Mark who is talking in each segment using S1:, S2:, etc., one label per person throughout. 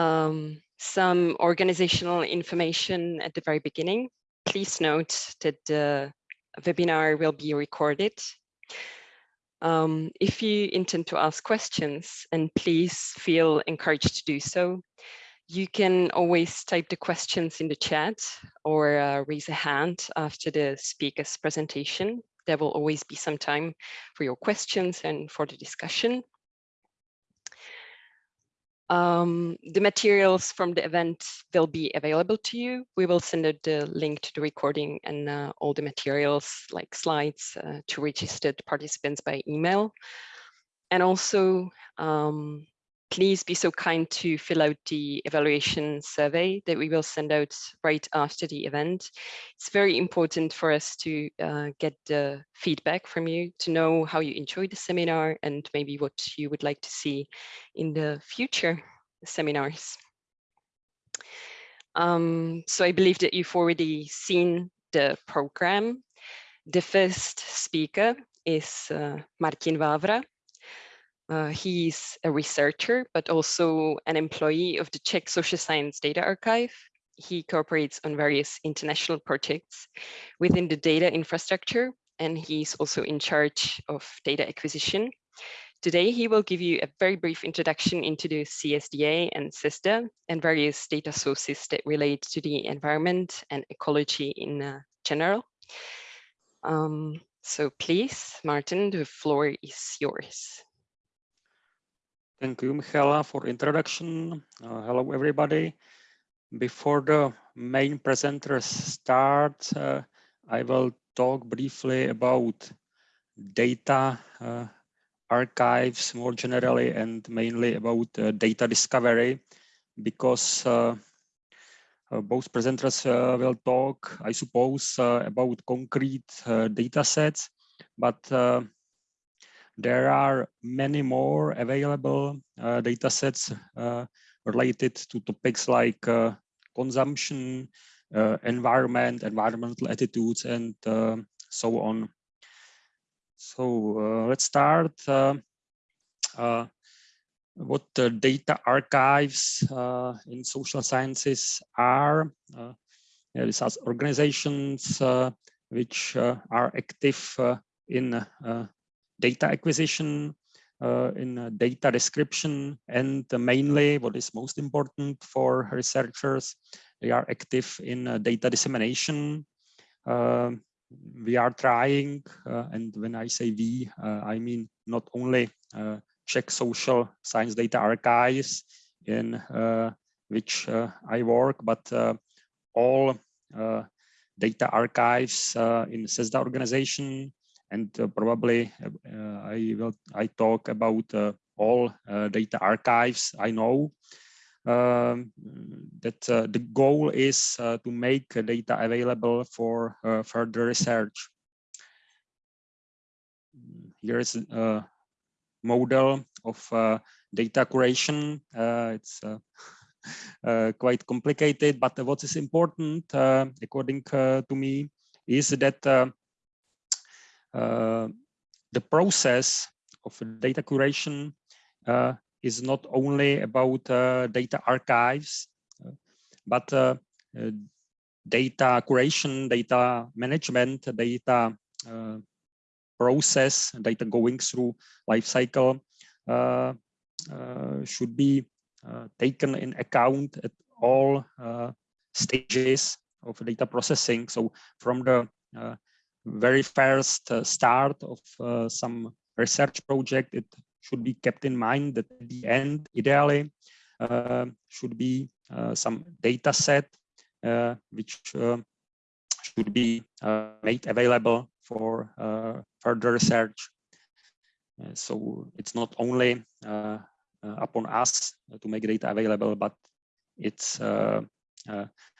S1: Um, some organizational information at the very beginning. Please note that the webinar will be recorded. Um, if you intend to ask questions, and please feel encouraged to do so, you can always type the questions in the chat or uh, raise a hand after the speaker's presentation. There will always be some time for your questions and for the discussion. Um, the materials from the event will be available to you. We will send out the link to the recording and uh, all the materials like slides uh, to registered participants by email. And also um, please be so kind to fill out the evaluation survey that we will send out right after the event. It's very important for us to uh, get the feedback from you to know how you enjoyed the seminar and maybe what you would like to see in the future seminars. Um, so I believe that you've already seen the program. The first speaker is uh, Martin Vávra. Uh, he's a researcher, but also an employee of the Czech Social Science Data Archive. He cooperates on various international projects within the data infrastructure, and he's also in charge of data acquisition. Today, he will give you a very brief introduction into the CSDA and CESSDA and various data sources that relate to the environment and ecology in uh, general. Um, so please, Martin, the floor is yours.
S2: Thank you, Michaela, for introduction. Uh, hello, everybody. Before the main presenters start, uh, I will talk briefly about data uh, archives more generally and mainly about uh, data discovery because uh, uh, both presenters will talk, I suppose, about concrete data sets, but there are many more available uh, data sets uh, related to topics like uh, consumption, uh, environment, environmental attitudes, and uh, so on. So uh, let's start. what the data archives in social sciences are. These are organizations which are active in data acquisition, uh, in uh, data description, and mainly what is most important for researchers, they are active in uh, data dissemination. Um, we are trying, uh, and when I say we, I mean not only Czech social science data archives in which I work, but all data archives in CESSDA organization, and uh, probably uh, I will I talk about uh, all data archives I know. Um, that the goal is to make data available for further research. Here is a model of data curation. it's uh, quite complicated, but what is important, uh, according uh, to me, is that the process of data curation uh, is not only about uh, data archives, but data curation, data management, data process, data going through life cycle uh, uh, should be uh, taken in account at all stages of data processing. So from the very first uh, start of uh, some research project, it should be kept in mind that at the end, ideally, uh, should be uh, some data set uh, which uh, should be made available for further research. so it's not only upon us to make data available, but it's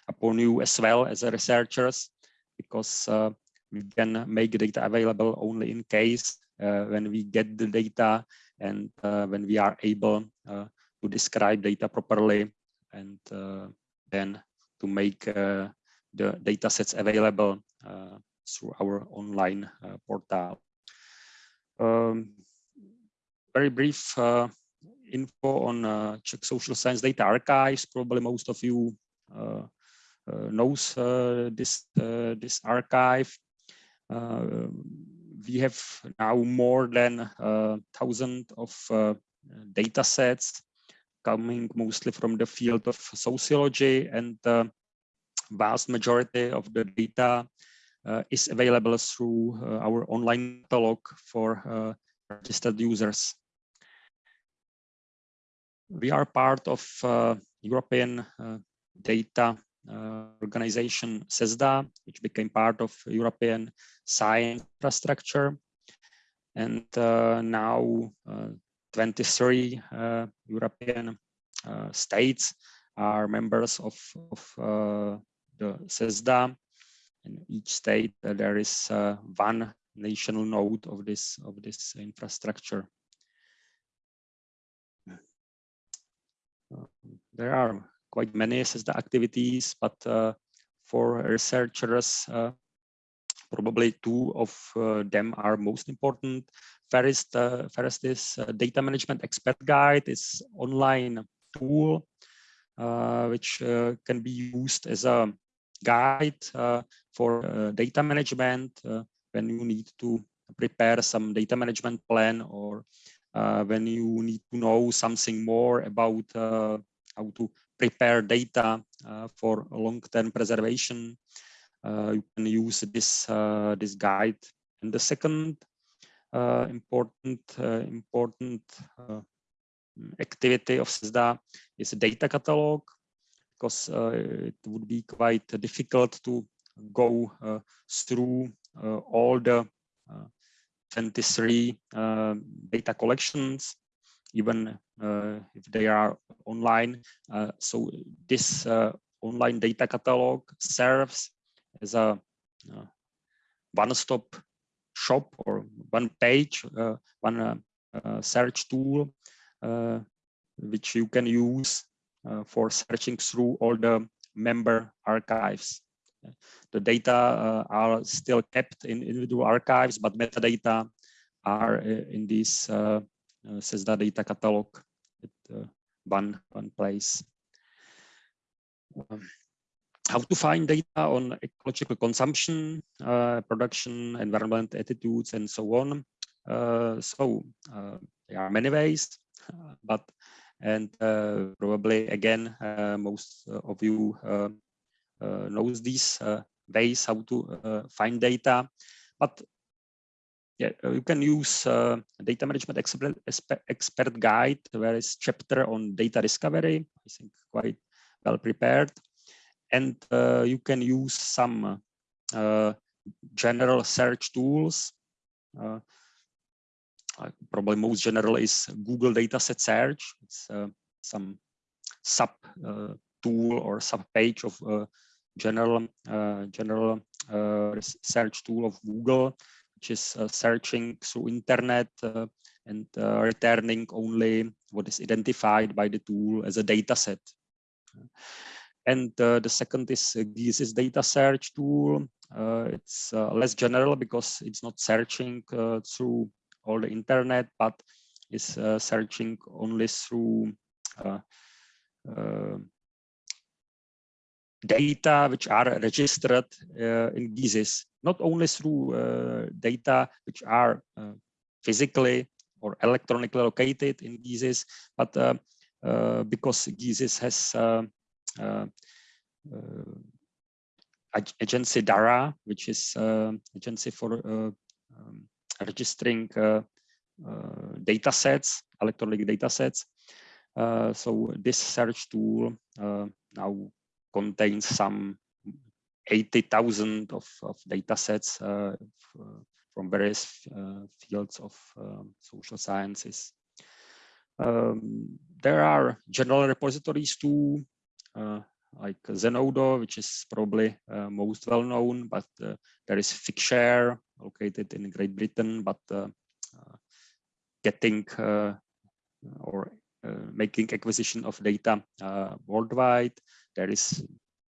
S2: upon you as well as researchers, because uh, we can make data available only in case uh, when we get the data and uh, when we are able uh, to describe data properly and then to make the data sets available through our online portal. Um, very brief info on uh, Czech Social Science Data Archives. Probably most of you uh, uh, knows this this archive. We have now more than a thousand of data sets coming mostly from the field of sociology and the vast majority of the data uh, is available through uh, our online catalog for uh, registered users. We are part of European data Uh, organization CESSDA, which became part of European science infrastructure. And uh, now uh, 23 uh, European uh, states are members of, of uh, the CESSDA. In each state, there is one national node of this of this infrastructure. Hmm. there are quite many CESSDA activities, but for researchers, probably two of uh, them are most important. First, uh, first is uh, data management expert guide. It's online tool uh, which uh, can be used as a guide uh, for data management when you need to prepare some data management plan or when you need to know something more about how to prepare data for long-term preservation uh, you can use this uh, this guide. And the second uh, important important activity of CESSDA is a data catalog because it would be quite difficult to go through all the 23 uh, data collections, even uh, if they are online. Uh, so this online data catalog serves as a uh, one-stop shop or one page, uh, one uh, search tool, which you can use for searching through all the member archives. The data are still kept in individual archives, but metadata are in this uh, CESSDA data catalog at uh, one, one place. Um, how to find data on ecological consumption, uh, production, environment attitudes, and so on. Uh, so uh, there are many ways, uh, but and uh, probably again uh, most of you knows these ways how to find data, but yeah, uh, you can use uh, data management expert, expert guide, where is chapter on data discovery. I think quite well prepared and uh, you can use some uh, general search tools. Uh, uh probably most general is Google dataset search. It's some sub tool or sub page of general general search tool of Google, which is searching through internet and uh, returning only what is identified by the tool as a data set. And uh, the second is uh, GESIS data search tool. Uh, it's less general because it's not searching through all the internet, but is searching only through data which are registered uh, in GESIS, not only through uh, data which are uh, physically or electronically located in GESIS, but because GESIS has uh, uh, agency DARA, which is uh, agency for um, registering data sets, electronic data sets. so this search tool now contains some 80,000 of, of data sets uh, from various uh, fields of um, social sciences. Um, there are general repositories too, uh, like Zenodo, which is probably uh, most well known, but uh, there is Figshare located in Great Britain, but getting or making acquisition of data worldwide. There is,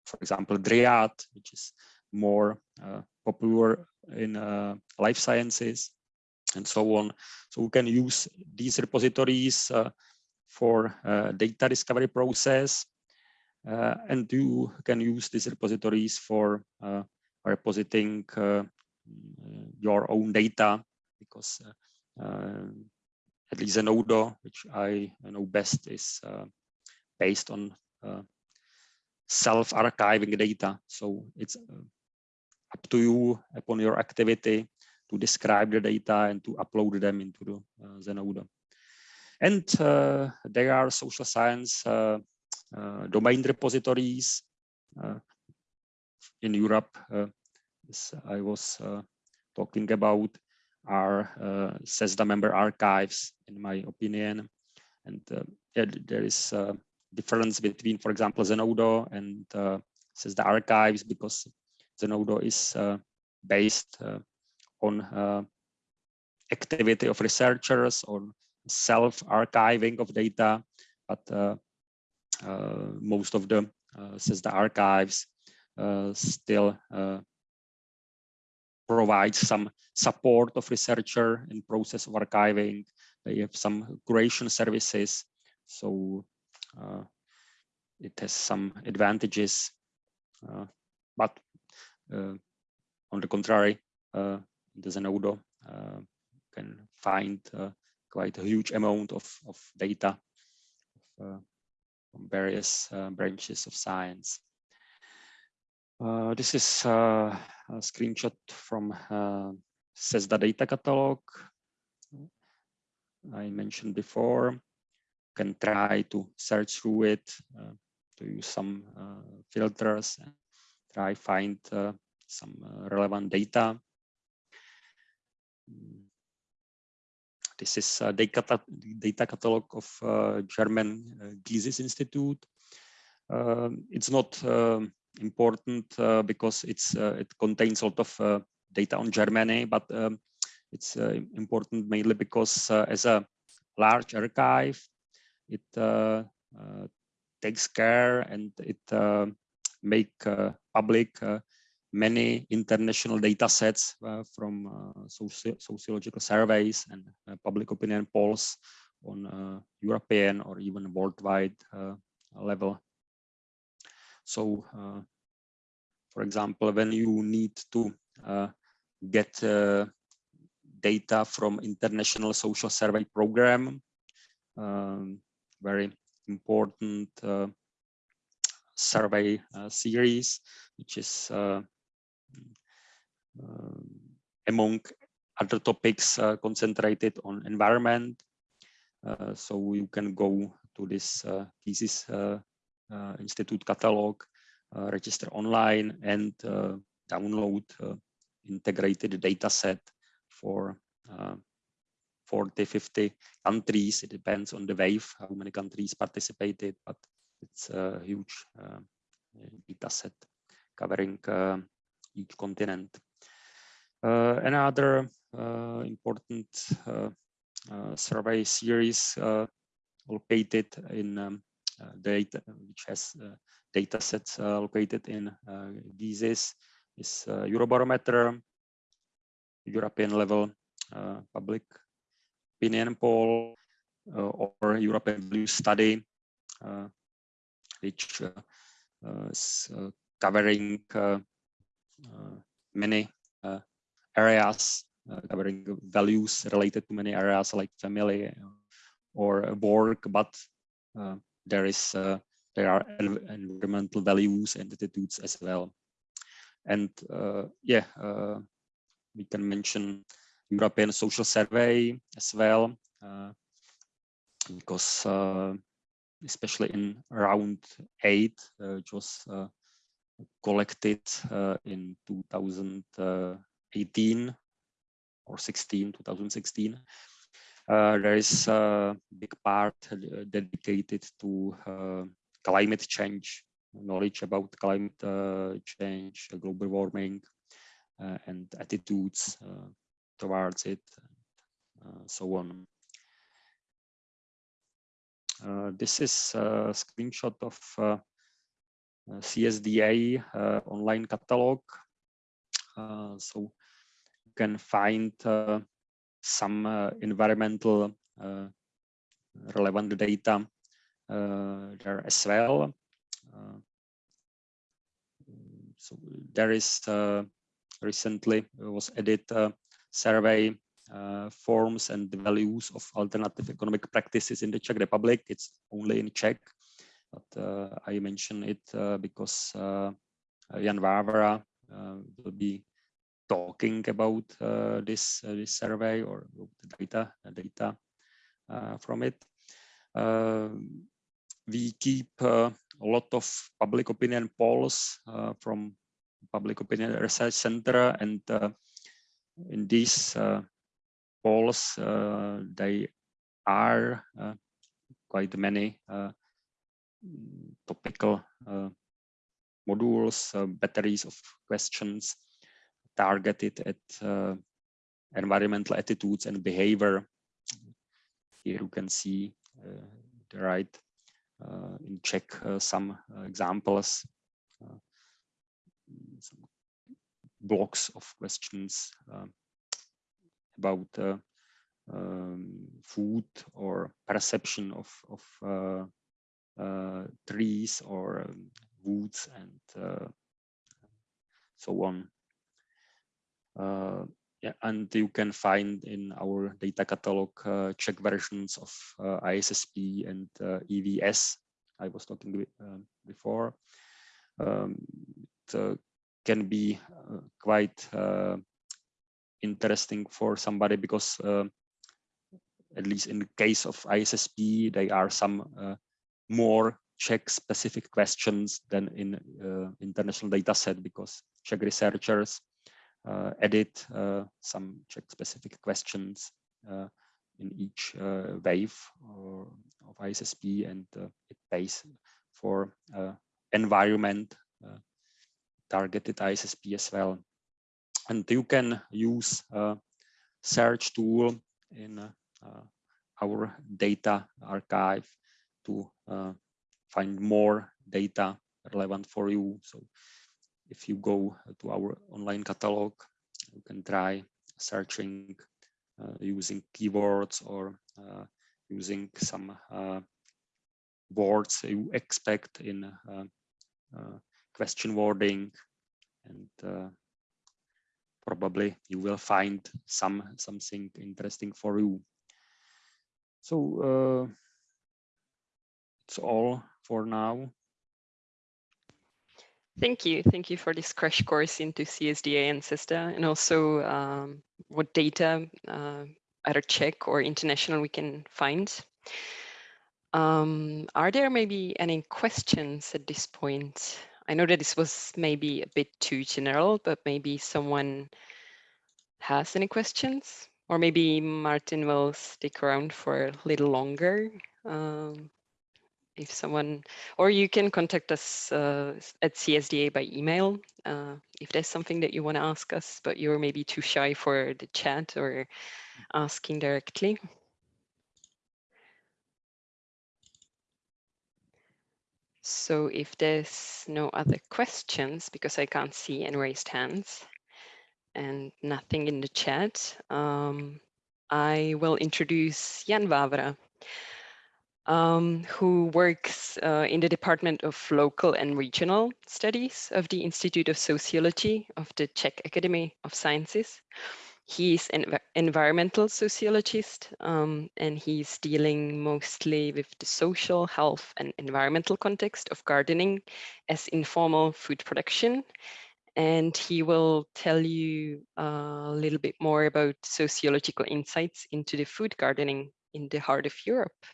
S2: for example, Dryad, which is more uh, popular in uh, life sciences and so on. So we can use these repositories uh, for uh, data discovery process. Uh, and you can use these repositories for uh, repositing your own data because at least Zenodo, which I know best, is based on self-archiving data. So it's up to you upon your activity to describe the data and to upload them into the uh, Zenodo. And uh, there are social science uh, uh domain repositories uh, in Europe. Uh, I was talking about are CESSDA member archives, in my opinion. And there is difference between, for example, Zenodo and CESSDA archives because Zenodo is uh, based uh, on uh, activity of researchers, on self-archiving of data, but most of the CESSDA archives still provide some support of researcher in process of archiving. They have some curation services, so uh, it has some advantages. Uh, but uh, on the contrary, uh, the Zenodo uh, can find quite a huge amount of, of data from various branches of science. Uh, this is uh, a screenshot from uh, CESSDA data catalog. I mentioned before, can try to search through it, to use some filters and try find uh, some uh, relevant data. This is a data, data catalog of uh, German GESIS Institute. Um, it's not um, important because it's it contains a lot of data on Germany, but um, it's important mainly because as a large archive, it uh, uh, takes care and it uh, make uh, public uh, many international data sets uh, from soci sociological surveys and public opinion polls on European or even worldwide level. So, for example, when you need to get data from international social survey program um, very important uh, survey uh, series, which is uh, uh among other topics uh, concentrated on environment. Uh, so you can go to this GESIS institute catalog, register online and download integrated data set for 40, 50 countries. It depends on the wave, how many countries participated, but it's a huge uh, data set covering uh, each continent. Uh, another uh, important uh, uh, survey series located in um, data, which has data sets located in GESIS is Eurobarometer, European level public opinion poll uh, or European Values Study, uh, which uh, uh, is uh, covering uh, uh, many areas, covering values related to many areas like family or work, but there is there are environmental values and attitudes as well. And yeah, we can mention European Social Survey as well, uh, because uh, especially in round eight, uh, which was uh, collected uh, in 2018 or 16, 2016. Uh, there is a big part dedicated to climate change, knowledge about climate change, global warming, and attitudes towards it, and so on. Uh, this is a screenshot of uh, uh CSDA uh, online catalog. Uh, so you can find some environmental relevant data there as well. so there is recently was added survey uh, forms and the values of alternative economic practices in the Czech Republic. It's only in Czech, but uh, I mention it uh, because uh, Jan Vávra uh, will be talking about uh, this this survey or the data data from it. we keep a lot of public opinion polls from Public Opinion Research Center and in these uh, polls, uh, they are uh, quite many topical modules, batteries of questions targeted at environmental attitudes and behavior. Here you can see the right uh, in Czech uh, some uh, examples, some blocks of questions um, about uh, um, food or perception of, of uh, uh, trees or um, woods and so on. yeah, and you can find in our data catalog uh, Czech versions of uh, ISSP and uh, EVS. I was talking before. Um, it can be uh, quite uh, interesting for somebody because uh, at least in the case of ISSP, there are some more Czech specific questions than in uh, international data set because Czech researchers uh, edit uh, some Czech specific questions in each wave of ISSP and it pays for environment targeted ISSP as well. And you can use a search tool in uh, our data archive to uh, find more data relevant for you. So if you go to our online catalog, you can try searching uh, using keywords or uh, using some uh, words you expect in uh, question wording and uh, probably you will find some something interesting for you. So uh, it's all for now.
S1: Thank you. Thank you for this crash course into CSDA and CESSDA and also um, what data, uh, either Czech or international, we can find. Um, are there maybe any questions at this point? I know that this was maybe a bit too general, but maybe someone has any questions or maybe Martin will stick around for a little longer. Um, if someone, or you can contact us uh, at CSDA by email uh, if there's something that you want to ask us, but you're maybe too shy for the chat or asking directly. So if there's no other questions, because I can't see any raised hands and nothing in the chat, um, I will introduce Jan Vávra, um, who works uh, in the Department of Local and Regional Studies of the Institute of Sociology of the Czech Academy of Sciences. He's an environmental sociologist um, and he's dealing mostly with the social, health and environmental context of gardening as informal food production. And he will tell you a little bit more about sociological insights into the food gardening in the heart of Europe.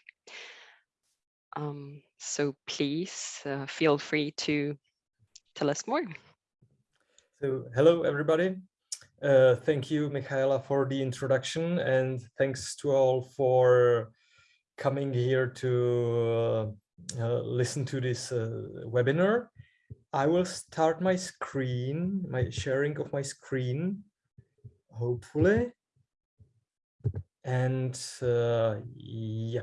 S1: Um, so please uh, feel free to tell us more.
S3: So hello, everybody. Uh, thank you, Michaela, for the introduction, and thanks to all for coming here to uh, uh, listen to this uh, webinar. I will start my screen, my sharing of my screen, hopefully. And yeah,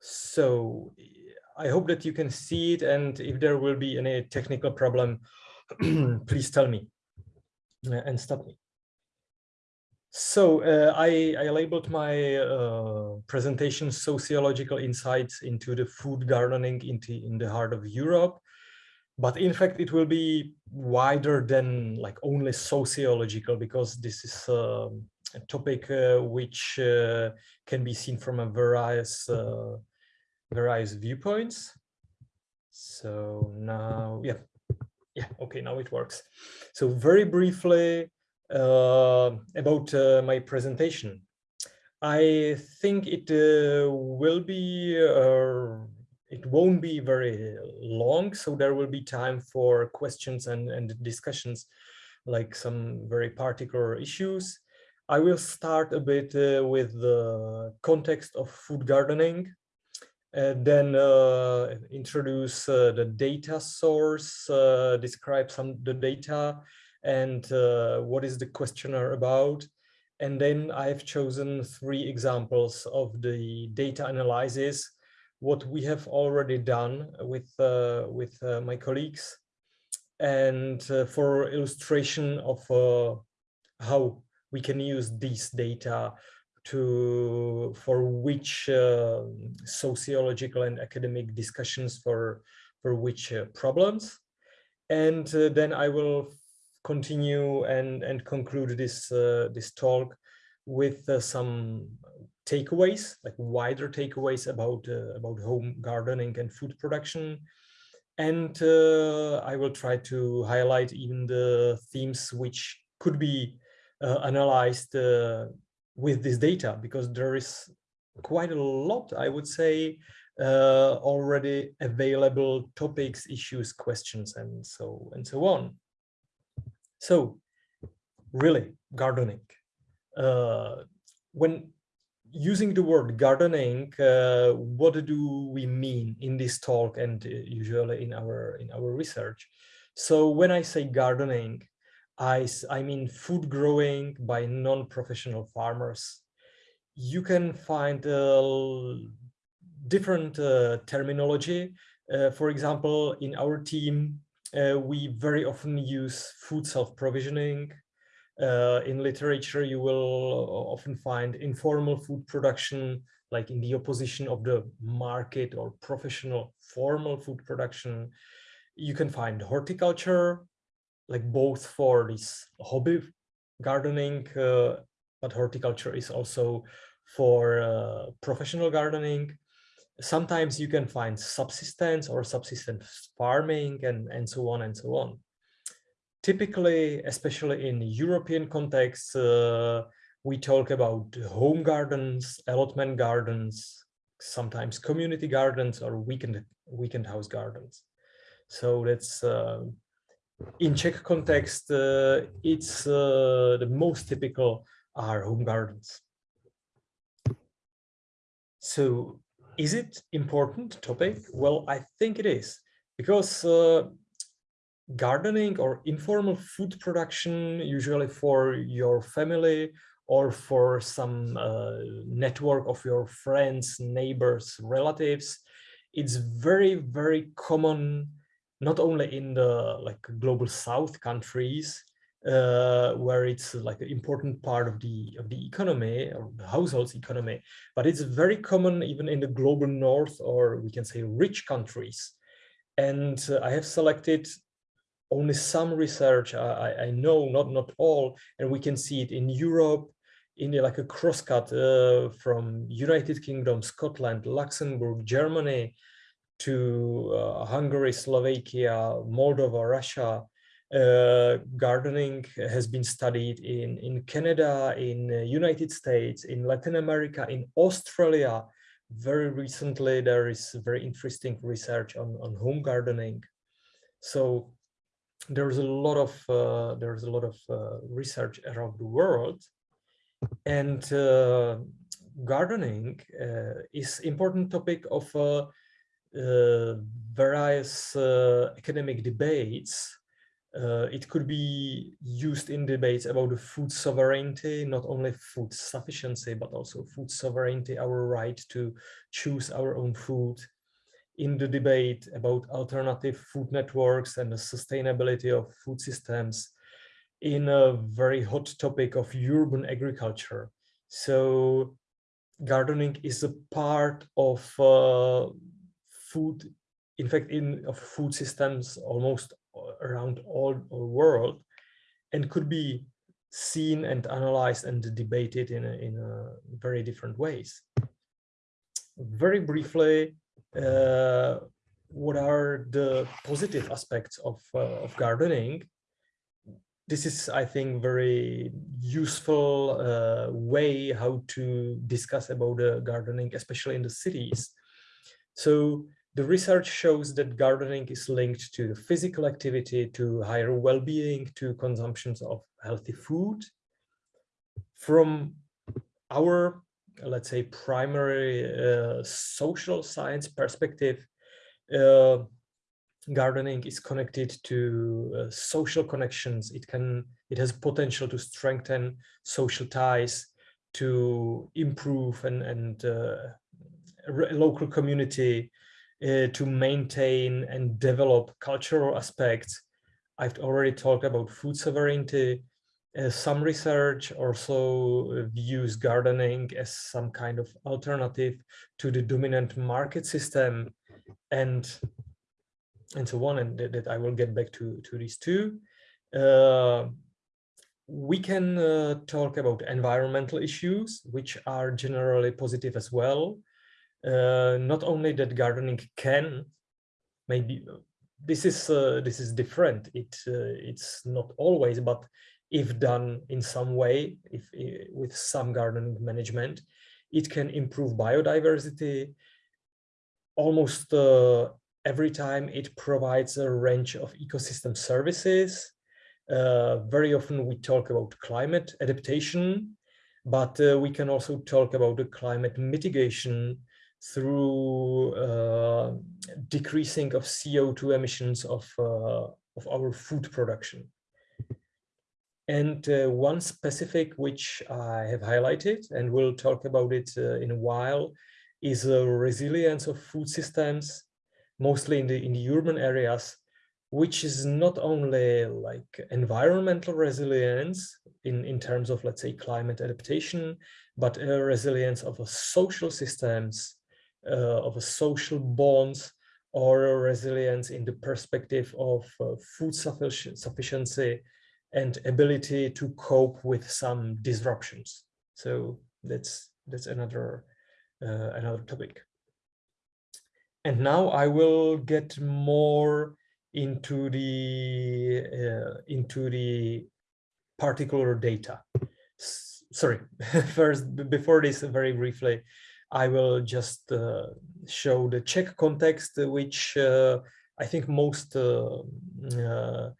S3: so I hope that you can see it, and if there will be any technical problem, please tell me and stop me. So uh, I, I, labeled my uh, presentation sociological insights into the food gardening into, in the heart of Europe. But in fact, it will be wider than like only sociological because this is uh, a topic uh, which uh, can be seen from a various uh, various viewpoints. So now, yeah, yeah, okay, now it works. So very briefly, uh, about uh, my presentation. I think it uh, will be, it won't be very long, so there will be time for questions and, and discussions, like some very particular issues. I will start a bit uh, with the context of food gardening, uh, then uh, introduce the data source, describe some the data, and uh, what is the questionnaire about. And then I've chosen three examples of the data analysis, what we have already done with, uh, with uh, my colleagues. And uh, for illustration of uh, how we can use these data to for which uh, sociological and academic discussions for for which uh, problems. And uh, then I will continue and and conclude this uh, this talk with uh, some takeaways like wider takeaways about uh, about home gardening and food production. And I will try to highlight even the themes which could be analyzed with this data because there is quite a lot I would say already available topics issues questions and so and so on so really gardening. Uh, when using the word gardening, uh, what do we mean in this talk and uh, usually in our in our research? So when I say gardening, I, I mean food growing by non-professional farmers. You can find uh, different uh, terminology. Uh, for example, in our team, uh, we very often use food self-provisioning. Uh, in literature, you will often find informal food production, like in the opposition of the market or professional formal food production. You can find horticulture, like both for this hobby gardening, uh, but horticulture is also for uh, professional gardening sometimes you can find subsistence or subsistence farming and, and so on and so on. Typically, especially in European context, uh, we talk about home gardens, allotment gardens, sometimes community gardens or weekend weekend house gardens. So that's uh, in Czech context, uh, it's uh, the most typical are home gardens. So is it important topic? Well, I think it is because uh, gardening or informal food production, usually for your family or for some uh, network of your friends, neighbors, relatives, it's very, very common, not only in the like global south countries, uh, where it's like an important part of the of the economy or the household's economy, but it's very common even in the global north or we can say rich countries. And uh, I have selected only some research I, I know, not not all, and we can see it in Europe, in like a crosscut uh, from United Kingdom, Scotland, Luxembourg, Germany, to uh, Hungary, Slovakia, Moldova, Russia, uh, gardening has been studied in, in Canada, in United States, in Latin America, in Australia. Very recently, there is very interesting research on, on home gardening. So there's a lot of uh, there's a lot of uh, research around the world, and uh, gardening uh, is important topic of uh, various academic debates uh, it could be used in debates about the food sovereignty, not only food sufficiency, but also food sovereignty, our right to choose our own food. In the debate about alternative food networks and the sustainability of food systems, in a very hot topic of urban agriculture. So gardening is a part of uh, food, in fact, in of food systems almost around all the world and could be seen and analyzed and debated in a, in a very different ways. Very briefly, uh, what are the positive aspects of, uh, of gardening? This is, I think, very useful uh, way how to discuss about uh, gardening, especially in the cities. So the research shows that gardening is linked to physical activity, to higher well-being, to consumptions of healthy food. From our, let's say, primary uh, social science perspective, uh, gardening is connected to uh, social connections. It can, it has potential to strengthen social ties, to improve and, and uh, local community, uh, to maintain and develop cultural aspects. I've already talked about food sovereignty. Uh, some research also views gardening as some kind of alternative to the dominant market system and and so on and that, that I will get back to to these two. Uh, we can uh, talk about environmental issues, which are generally positive as well not only that gardening can maybe this is uh, this is different. It uh, it's not always but if done in some way if with some gardening management it can improve biodiversity. Almost uh, every time it provides a range of ecosystem services. Uh, very often we talk about climate adaptation but uh, we can also talk about the climate mitigation through uh, decreasing of CO2 emissions of, uh, of our food production. And uh, one specific which I have highlighted, and we'll talk about it uh, in a while, is the resilience of food systems, mostly in the, in the urban areas, which is not only like environmental resilience in, in terms of, let's say, climate adaptation, but a resilience of a social systems of a social bonds or resilience in the perspective of uh, food sufficiency and ability to cope with some disruptions. So that's that's another uh, another topic. And now I will get more into the uh, into the particular data. S sorry, first before this, very briefly, I will just uh, show the Czech context, which uh, I think most uh, uh,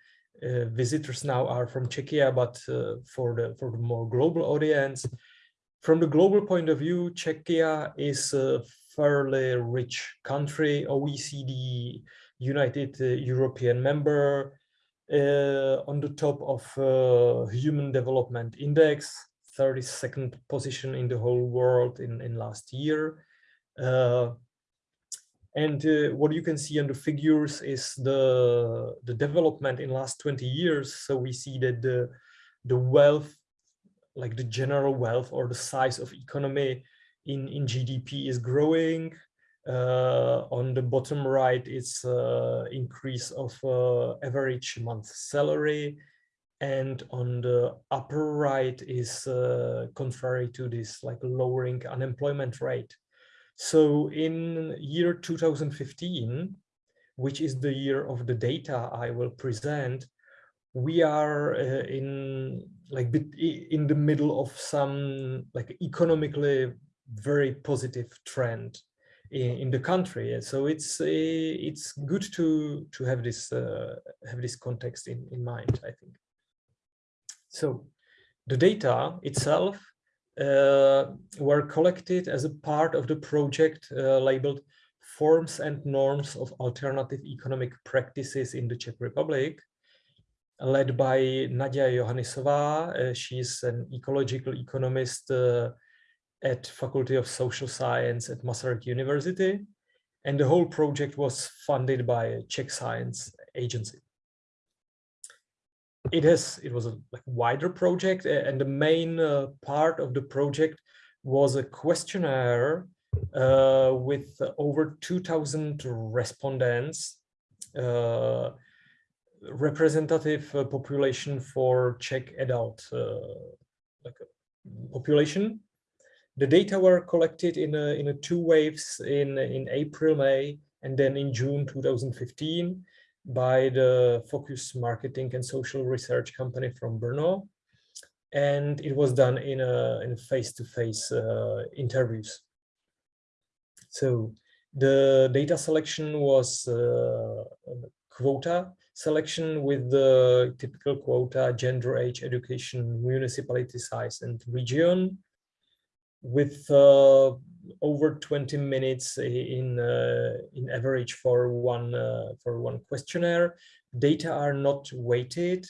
S3: uh visitors now are from Czechia, but uh, for the for the more global audience, from the global point of view, Czechia is a fairly rich country, OECD, United European member, on the top of Human Development Index, 32nd position in the whole world in, in last year. Uh, and uh, what you can see on the figures is the, the development in last 20 years. So we see that the, the wealth, like the general wealth or the size of economy in, in GDP is growing. Uh, on the bottom right, it's uh, increase of uh, average month salary and on the upper right is uh, contrary to this like lowering unemployment rate. So in year 2015 which is the year of the data i will present we are uh, in like in the middle of some like economically very positive trend in, in the country. So it's uh, it's good to to have this uh, have this context in in mind i think so the data itself uh, were collected as a part of the project uh, labeled Forms and Norms of Alternative Economic Practices in the Czech Republic, led by Nadia Johanisová. Uh, she's an ecological economist uh, at Faculty of Social Science at Masaryk University. And the whole project was funded by a Czech Science Agency. It it was a like, wider project and the main uh, part of the project was a questionnaire uh, with over 2000 respondents uh, representative uh, population for Czech adult uh, like population. The data were collected in a, in a two waves in in April May and then in June 2015 by the Focus Marketing and Social Research company from Brno. And it was done in a in face-to-face -face, uh, interviews. So the data selection was uh, quota selection with the typical quota, gender, age, education, municipality size, and region with uh, over 20 minutes in uh, in average for one uh, for one questionnaire. Data are not weighted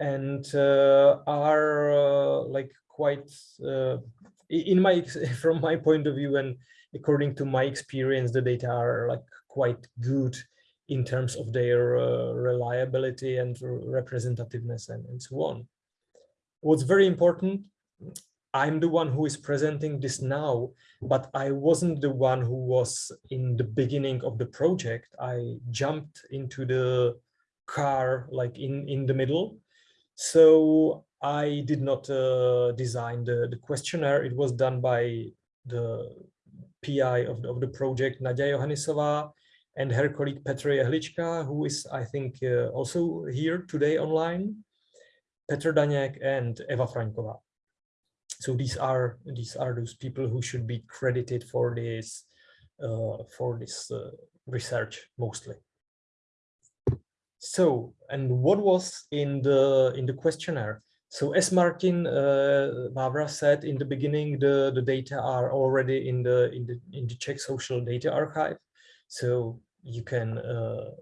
S3: and uh, are uh, like quite uh, in my from my point of view and according to my experience, the data are like quite good in terms of their reliability and representativeness and, and so on. What's very important I'm the one who is presenting this now, but I wasn't the one who was in the beginning of the project. I jumped into the car like in, in the middle. So I did not uh, design the, the questionnaire. It was done by the PI of the, of the project, Nadia Johanisová, and her colleague Petr Jehlička, who is, I think, uh, also here today online, Petr Daněk and Eva Fraňková so these are these are those people who should be credited for this uh, for this uh, research mostly. So and what was in the in the questionnaire? So as martin uh, Vávra said in the beginning the the data are already in the in the in the czech social data archive. So you can uh,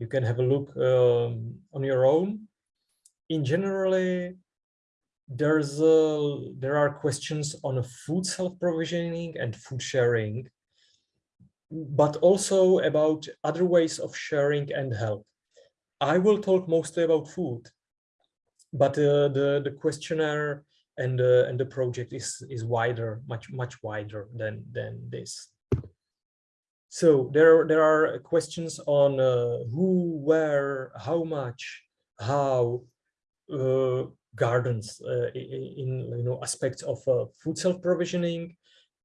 S3: you can have a look um, on your own. In generally there's a, there are questions on food self-provisioning and food sharing, but also about other ways of sharing and help. I will talk mostly about food, but uh, the the questionnaire and uh, and the project is is wider, much much wider than than this. So there there are questions on uh, who, where, how much, how, uh, gardens uh, in you know aspects of uh, food self-provisioning.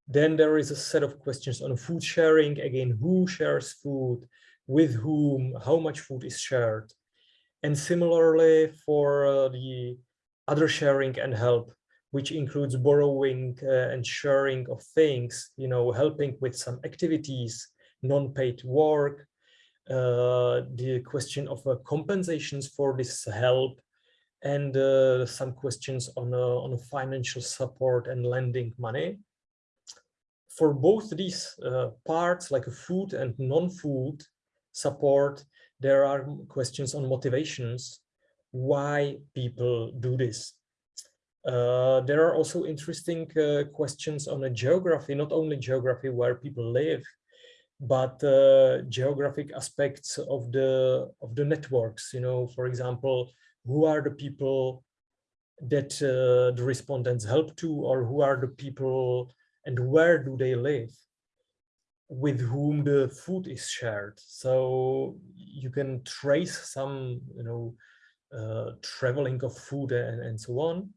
S3: Then there is a set of questions on food sharing. Again, who shares food, with whom, how much food is shared. And similarly for uh, the other sharing and help, which includes borrowing uh, and sharing of things, you know, helping with some activities, non-paid work, uh, the question of uh, compensations for this help, and uh, some questions on, uh, on financial support and lending money. For both these uh, parts, like food and non-food support, there are questions on motivations, why people do this. Uh, there are also interesting uh, questions on a geography, not only geography where people live, but uh, geographic aspects of the of the networks. You know, for example, who are the people that uh, the respondents help to or who are the people and where do they live with whom the food is shared. So you can trace some you know uh, traveling of food and, and so on.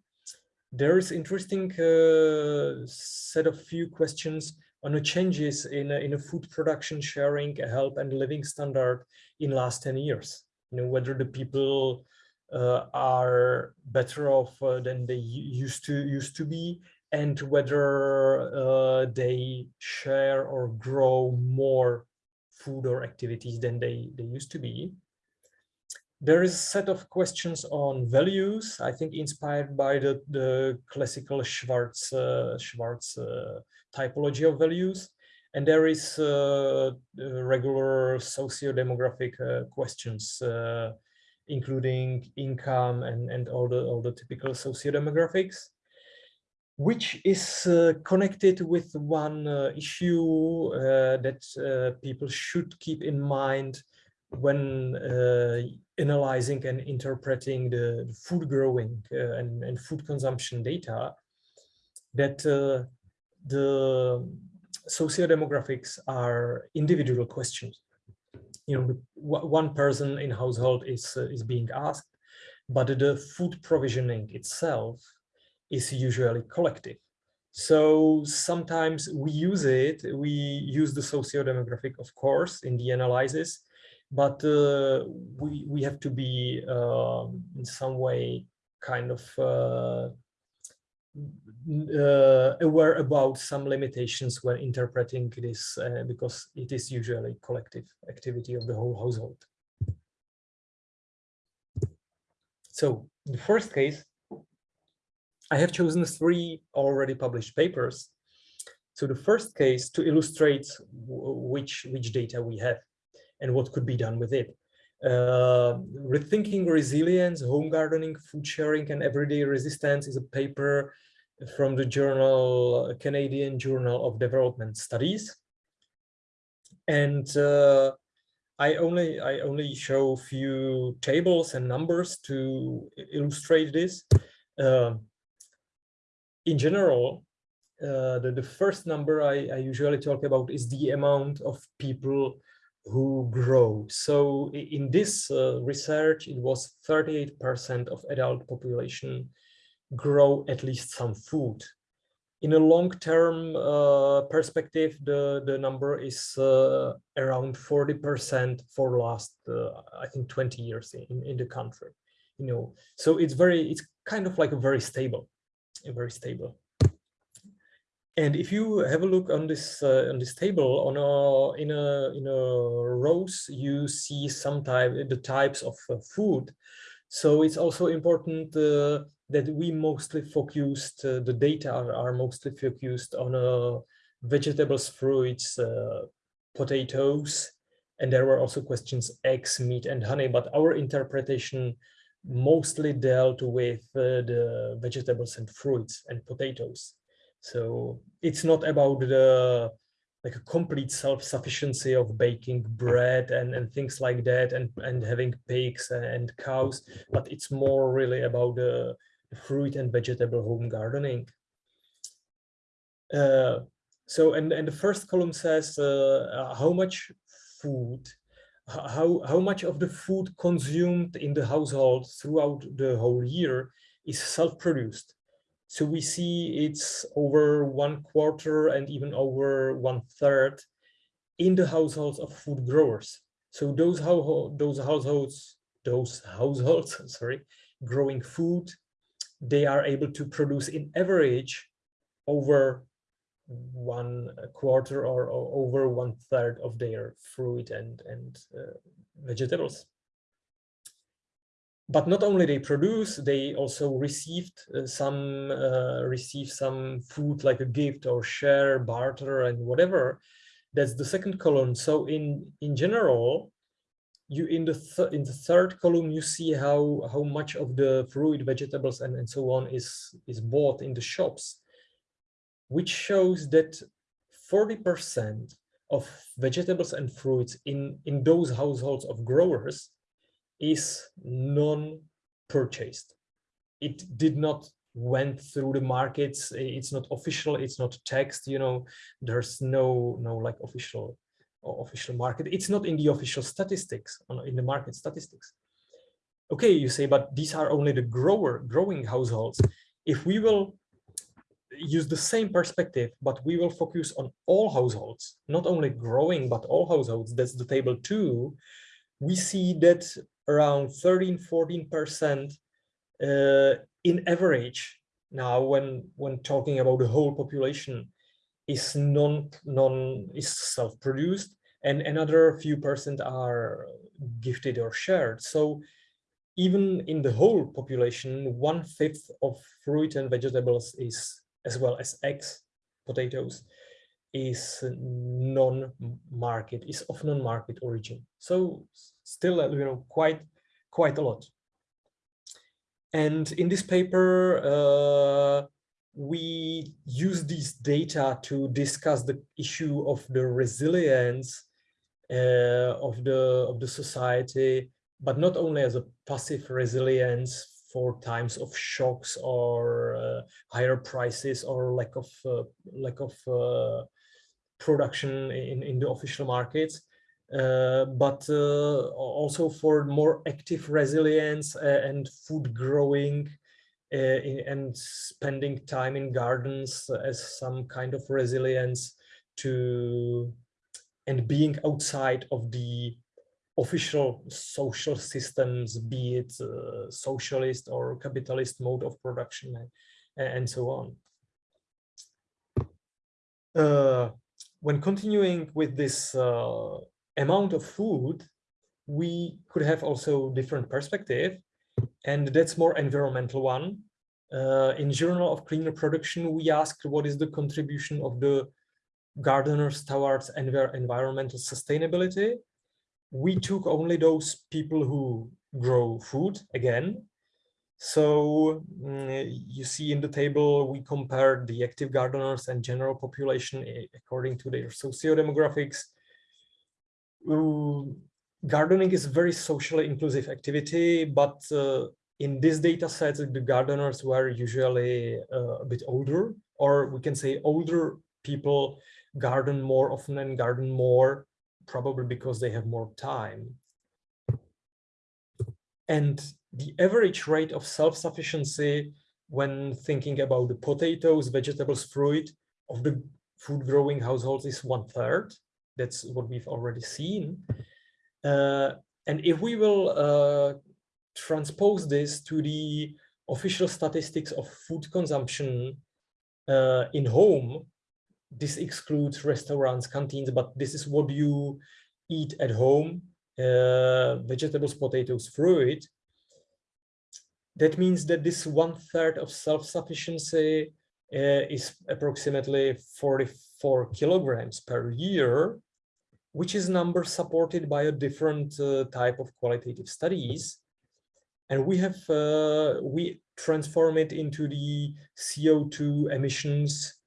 S3: There is interesting uh, set of few questions on the changes in in a food production sharing help and living standard in last 10 years. You know whether the people are better off uh, than they used to used to be and whether uh, they share or grow more food or activities than they, they used to be. There is a set of questions on values, I think inspired by the, the classical Schwartz, uh, Schwartz uh, typology of values. And there is uh, regular socio-demographic questions including income and, and all the all the typical sociodemographics, which is uh, connected with one uh, issue uh, that uh, people should keep in mind when uh, analyzing and interpreting the food growing and, and food consumption data that the sociodemographics are individual questions. You know, one person in household is uh, is being asked, but the food provisioning itself is usually collective. So sometimes we use it, we use the socio-demographic, of course, in the analysis, but uh, we, we have to be um, in some way kind of uh, aware about some limitations when interpreting this uh, because it is usually collective activity of the whole household. So the first case, I have chosen three already published papers. So the first case to illustrate which, which data we have and what could be done with it. Uh, Rethinking Resilience, Home Gardening, Food Sharing and Everyday Resistance is a paper from the journal, Canadian Journal of Development Studies. And uh, I only I only show a few tables and numbers to illustrate this. Uh, in general, uh, the, the first number I, I usually talk about is the amount of people who grow. So in this uh, research, it was 38% of adult population grow at least some food. In a long-term uh, perspective, the, the number is uh, around 40% for last, uh, I think, 20 years in, in the country. You know, so it's very, it's kind of like a very stable, a very stable. And if you have a look on this uh, on this table on a in a in a rows, you see some type the types of uh, food. So it's also important uh, that we mostly focused uh, the data are, are, mostly focused on uh, vegetables, fruits, uh, potatoes, and there were also questions eggs, meat, and honey. But our interpretation mostly dealt with the vegetables and fruits and potatoes. So it's not about the like a complete self-sufficiency of baking bread and, and things like that and, and having pigs and cows, but it's more really about the fruit and vegetable home gardening. Uh, so, and, and the first column says uh, how much food, how, how much of the food consumed in the household throughout the whole year is self-produced. So we see it's over one quarter and even over one third in the households of food growers. So those those households, those households, sorry, growing food, they are able to produce in average over one quarter or, or over one third of their fruit and and uh, vegetables but not only they produce, they also received uh, some uh, receive some food like a gift or share, barter, and whatever. That's the second column. So in in general, you in the th in the third column you see how how much of the fruit, vegetables, and and so on is is bought in the shops, which shows that 40% of vegetables and fruits in in those households of growers is non-purchased. It did not went through the markets. It's not official. It's not text. You know, there's no no like official official market. It's not in the official statistics in the market statistics. Okay, you say, but these are only the grower growing households. If we will use the same perspective, but we will focus on all households, not only growing, but all households. That's the table two. We see that around 13, 14% uh, in average now when when talking about the whole population is non non is self-produced and another few percent are gifted or shared. So even in the whole population one fifth of fruit and vegetables is as well as eggs potatoes is non-market is of non-market origin. So still uh, you know quite quite a lot. And in this paper uh, we use these data to discuss the issue of the resilience uh, of the of the society but not only as a passive resilience for times of shocks or uh, higher prices or lack of uh, lack of uh, production in in the official markets, uh, but uh, also for more active resilience uh, and food growing in, and spending time in gardens as some kind of resilience to and being outside of the official social systems, be it uh, socialist or capitalist mode of production and, and so on. Uh, when continuing with this uh, amount of food, we could have also different perspective, and that's more environmental one. Uh, in Journal of Cleaner Production, we asked what is the contribution of the gardeners towards env environmental sustainability. We took only those people who grow food again. So mm, you see in the table, we compared the active gardeners and general population eh, according to their socio-demographics gardening is a very socially inclusive activity, but uh, in this data set, the gardeners were usually uh, a bit older, or we can say older people garden more often and garden more, probably because they have more time. And the average rate of self-sufficiency when thinking about the potatoes, vegetables, fruit of the food growing households is one third. That's what we've already seen. Uh, and if we will uh, transpose this to the official statistics of food consumption uh, in home, this excludes restaurants, canteens, but this is what you eat at home, uh, vegetables, potatoes, fruit. That means that this one third of self-sufficiency uh, is approximately 44 kilograms per year which is a number supported by a different uh, type of qualitative studies. And we have, uh, we transform it into the CO2 emissions,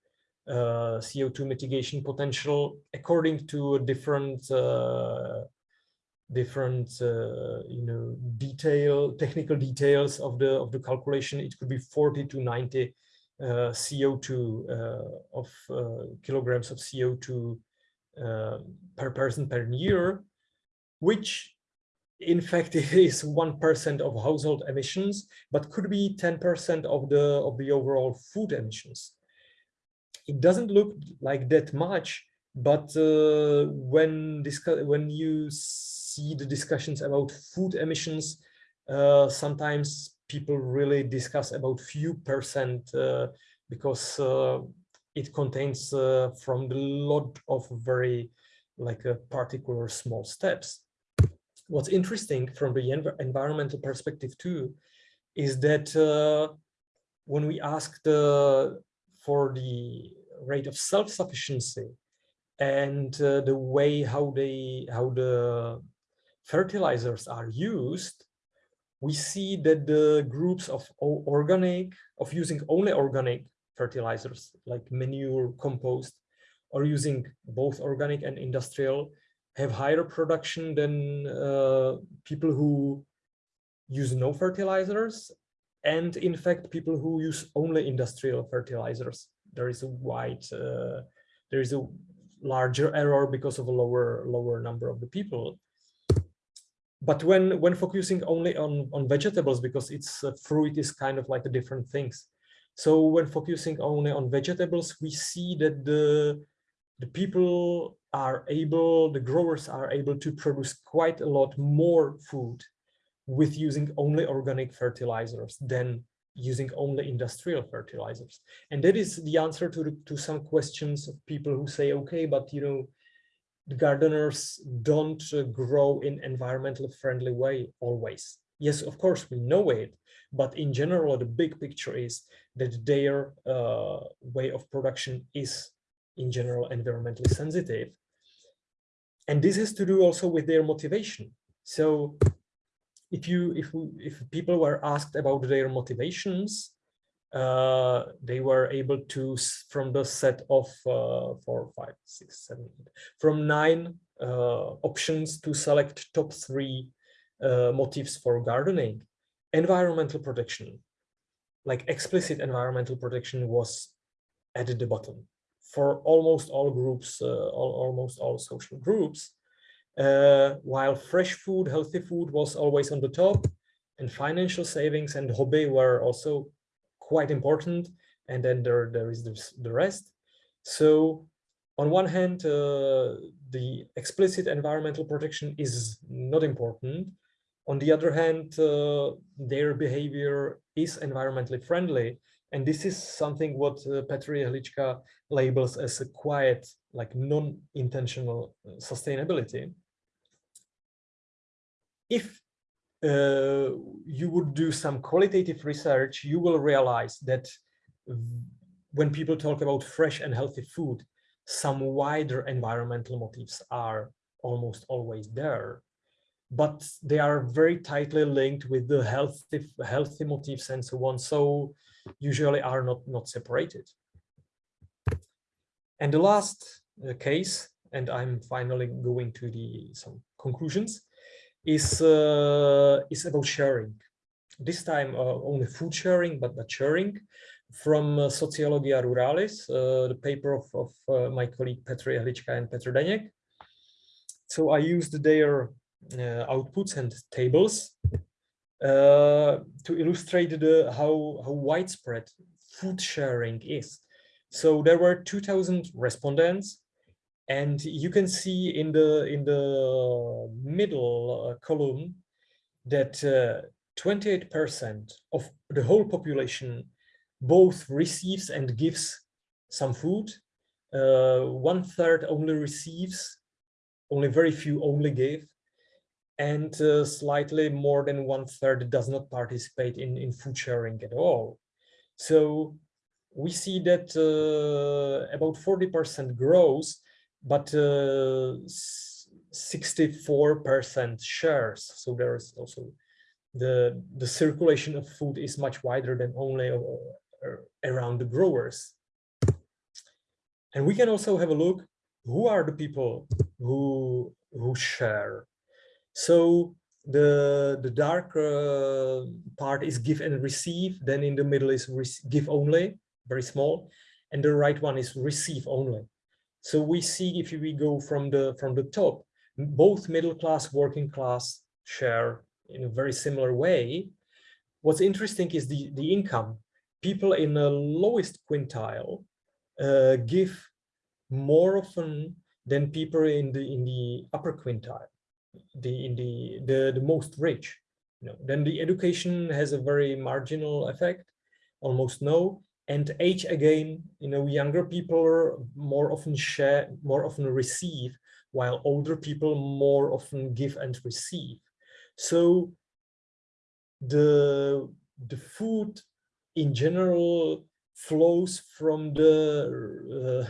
S3: uh, CO2 mitigation potential according to a different, uh, different, uh, you know, detail, technical details of the, of the calculation. It could be 40 to 90 uh, CO2 of kilograms of CO2 uh, per person per year, which in fact is 1% of household emissions, but could be 10% of the of the overall food emissions. It doesn't look like that much, but uh, when when you see the discussions about food emissions, uh, sometimes people really discuss about few percent uh, because uh, it contains uh, from the lot of very like a particular small steps. What's interesting from the env environmental perspective too, is that uh, when we ask the, for the rate of self-sufficiency and uh, the way how they how the fertilizers are used, we see that the groups of organic, of using only organic fertilizers like manure, compost, or using both organic and industrial have higher production than uh, people who use no fertilizers and in fact people who use only industrial fertilizers. There is a wide uh, there is a larger error because of a lower lower number of the people but when when focusing only on on vegetables because it's uh, fruit is kind of like a different things so when focusing only on vegetables, we see that the, the people are able, the growers are able to produce quite a lot more food with using only organic fertilizers than using only industrial fertilizers. And that is the answer to, the, to some questions of people who say, okay, but you know, gardeners don't uh, grow in environmentally friendly way always. Yes, of course, we know it, but in general, the big picture is that their uh, way of production is in general environmentally sensitive. And this has to do also with their motivation. So if you if if people were asked about their motivations, uh, they were able to from the set of uh, four, five, six, seven, eight, from nine uh, options to select top three uh, motives for gardening, environmental protection, like explicit environmental protection was at the bottom for almost all groups, uh, all, almost all social groups, uh, while fresh food, healthy food was always on the top and financial savings and hobby were also quite important. And then there, there is this, the rest. So on one hand, uh, the explicit environmental protection is not important. On the other hand, uh, their behavior is environmentally friendly. And this is something what uh, Petr Jehlička labels as a quiet, like non-intentional uh, sustainability. If uh, you would do some qualitative research, you will realize that when people talk about fresh and healthy food, some wider environmental motives are almost always there but they are very tightly linked with the healthy healthy motifs and so on so usually are not not separated. And the last uh, case and i'm finally going to the some conclusions is uh, is about sharing this time uh, only food sharing but not sharing from uh, Sociologia Ruralis, uh, the paper of, of my colleague Petr Jehlička and Petr Daněk. So I used their outputs and tables to illustrate the, how, how widespread food sharing is. So there were 2000 respondents and you can see in the in the middle uh, column that 28% of the whole population both receives and gives some food. Uh, one third only receives, only very few only give, and uh, slightly more than one third does not participate in, in food sharing at all. So we see that uh, about 40% grows, but 64% uh, shares. So there is also the the circulation of food is much wider than only uh, around the growers. And we can also have a look, who are the people who, who share? So the, the dark uh, part is give and receive, then in the middle is give only, very small, and the right one is receive only. So we see if we go from the from the top, both middle class, working class share in a very similar way. What's interesting is the, the income people in the lowest quintile uh, give more often than people in the in the upper quintile, the in the the, the most rich. You know, then the education has a very marginal effect, almost no. And age again, you know, younger people more often share, more often receive, while older people more often give and receive. So the the food in general flows from the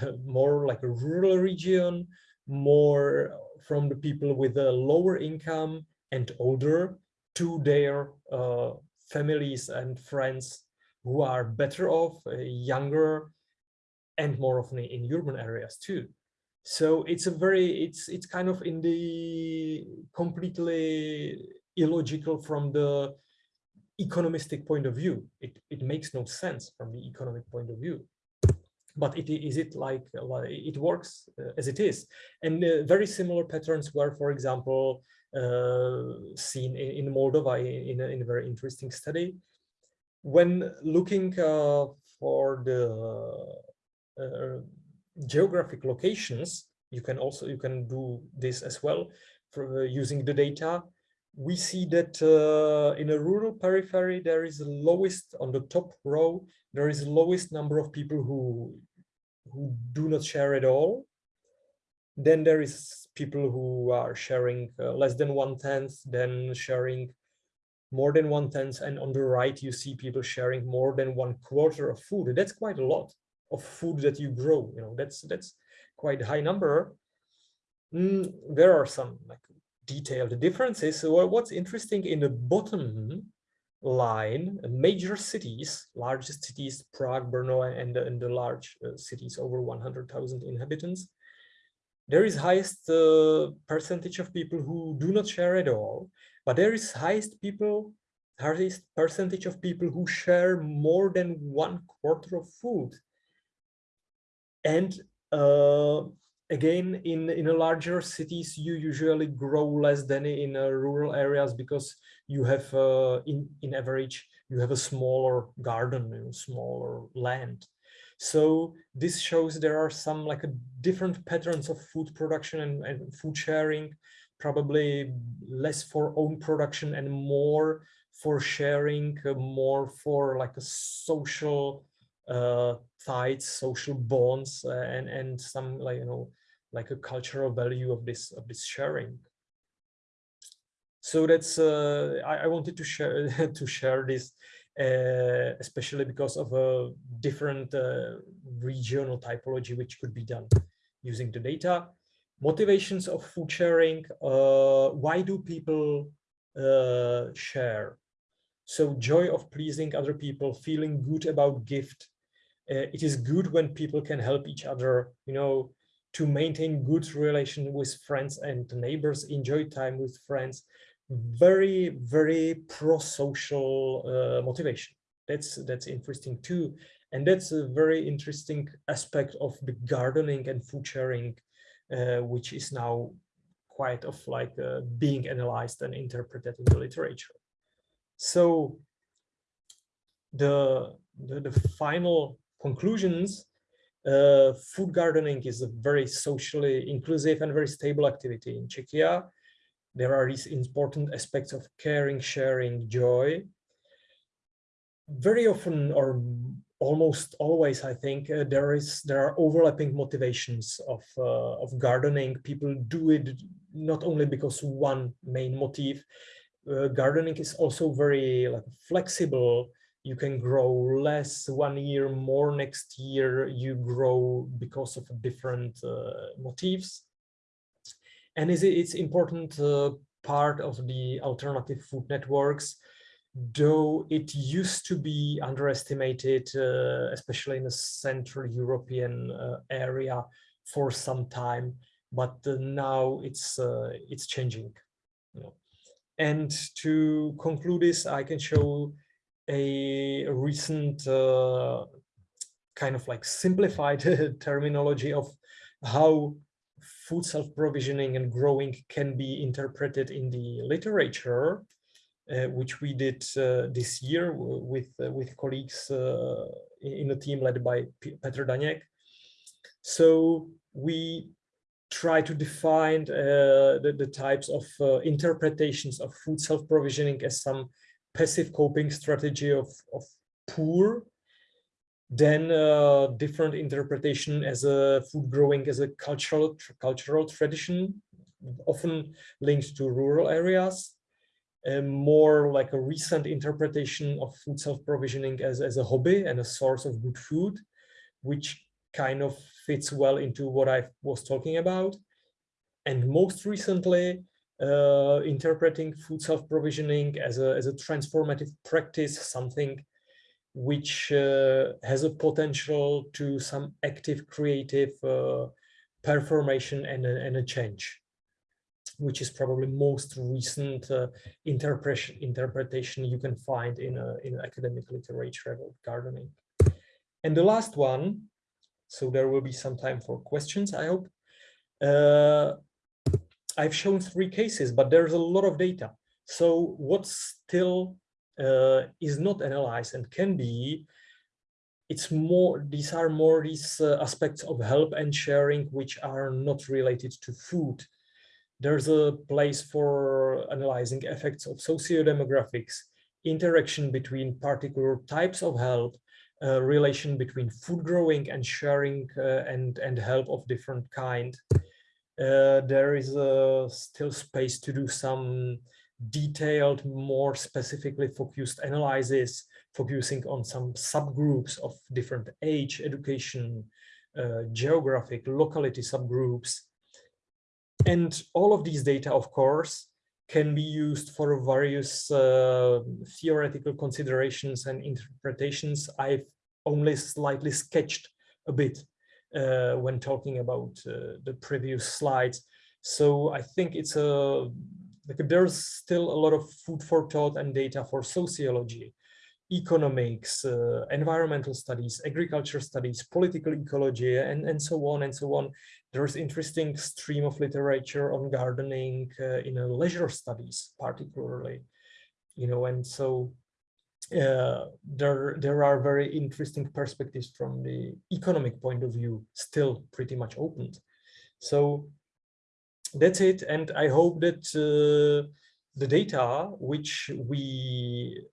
S3: uh, more like a rural region, more from the people with a lower income and older to their uh, families and friends who are better off, uh, younger, and more often in urban areas too. So it's a very, it's it's kind of in the completely illogical from the economistic point of view. It, it makes no sense from the economic point of view. But it, is it like, like it works uh, as it is? And uh, very similar patterns were, for example, uh, seen in, in Moldova in a, in a, very interesting study. When looking uh, for the uh, geographic locations, you can also you can do this as well for uh, using the data we see that uh, in a rural periphery, there is the lowest on the top row, there is the lowest number of people who, who do not share at all. Then there is people who are sharing uh, less than one tenth, then sharing more than one tenth. And on the right, you see people sharing more than one quarter of food. And that's quite a lot of food that you grow. You know, that's that's quite a high number. Mm, there are some like detailed differences. So what's interesting in the bottom line, major cities, largest cities, Prague, Brno, and, and the large uh, cities over 100,000 inhabitants, there is highest uh, percentage of people who do not share at all, but there is highest people, highest percentage of people who share more than one quarter of food. And uh, again, in, in larger cities, you usually grow less than in uh, rural areas because you have, uh, in, in average, you have a smaller garden, smaller land. So this shows there are some like a different patterns of food production and, and food sharing, probably less for own production and more for sharing, uh, more for like a social uh, ties, social bonds, uh, and and some like you know like a cultural value of this of this sharing. So that's uh, I, I wanted to share to share this, uh, especially because of a different uh, regional typology which could be done using the data. Motivations of food sharing. Uh, why do people uh, share? So joy of pleasing other people, feeling good about gift. Uh, it is good when people can help each other, you know, to maintain good relation with friends and neighbors, enjoy time with friends. Very, very pro-social uh, motivation. That's that's interesting too. And that's a very interesting aspect of the gardening and food sharing, which is now quite of like uh, being analyzed and interpreted in the literature. So the, the, the final conclusions, uh, food gardening is a very socially inclusive and very stable activity in Czechia. There are these important aspects of caring, sharing, joy. Very often, or almost always, I think uh, there is there are overlapping motivations of uh, of gardening. People do it not only because one main motive, uh, gardening is also very like flexible. You can grow less one year, more next year. You grow because of different uh, motifs. And is it, it's important part of the alternative food networks, though it used to be underestimated, uh, especially in the Central European uh, area for some time, but uh, now it's it's changing. You know. And to conclude this, I can show a recent uh, kind of like simplified terminology of how food self-provisioning and growing can be interpreted in the literature, uh, which we did uh, this year with uh, with colleagues uh, in a team led by Petr Daněk. So we try to define uh, the, the, types of uh, interpretations of food self-provisioning as some passive coping strategy of, of poor, then uh, different interpretation as a food growing as a cultural cultural tradition, often linked to rural areas, and more like a recent interpretation of food self-provisioning as, as a hobby and a source of good food, which kind of fits well into what I was talking about. And most recently, uh, interpreting food self-provisioning as a, as a transformative practice, something which uh, has a potential to some active creative uh, performation and a, and a change which is probably most recent uh, interpretation interpretation you can find in a, in academic literature about gardening. And the last one so there will be some time for questions, I hope. Uh, I've shown three cases, but there's a lot of data. So what still uh, is not analyzed and can be, it's more, these are more these uh, aspects of help and sharing, which are not related to food. There's a place for analyzing effects of socio-demographics, interaction between particular types of help, uh, relation between food growing and sharing uh, and and help of different kind. Uh, there is still space to do some detailed, more specifically focused analysis, focusing on some subgroups of different age, education, uh, geographic, locality subgroups. And all of these data, of course, can be used for various uh, theoretical considerations and interpretations. I've only slightly sketched a bit uh, when talking about uh, the previous slides. So I think it's a like there's still a lot of food for thought and data for sociology, economics, uh, environmental studies, agriculture studies, political ecology, and, and so on and so on. There's interesting stream of literature on gardening uh, in leisure studies, particularly, you know, and so uh, there, there are very interesting perspectives from the economic point of view, still pretty much opened. So that's it. And I hope that uh, the data which we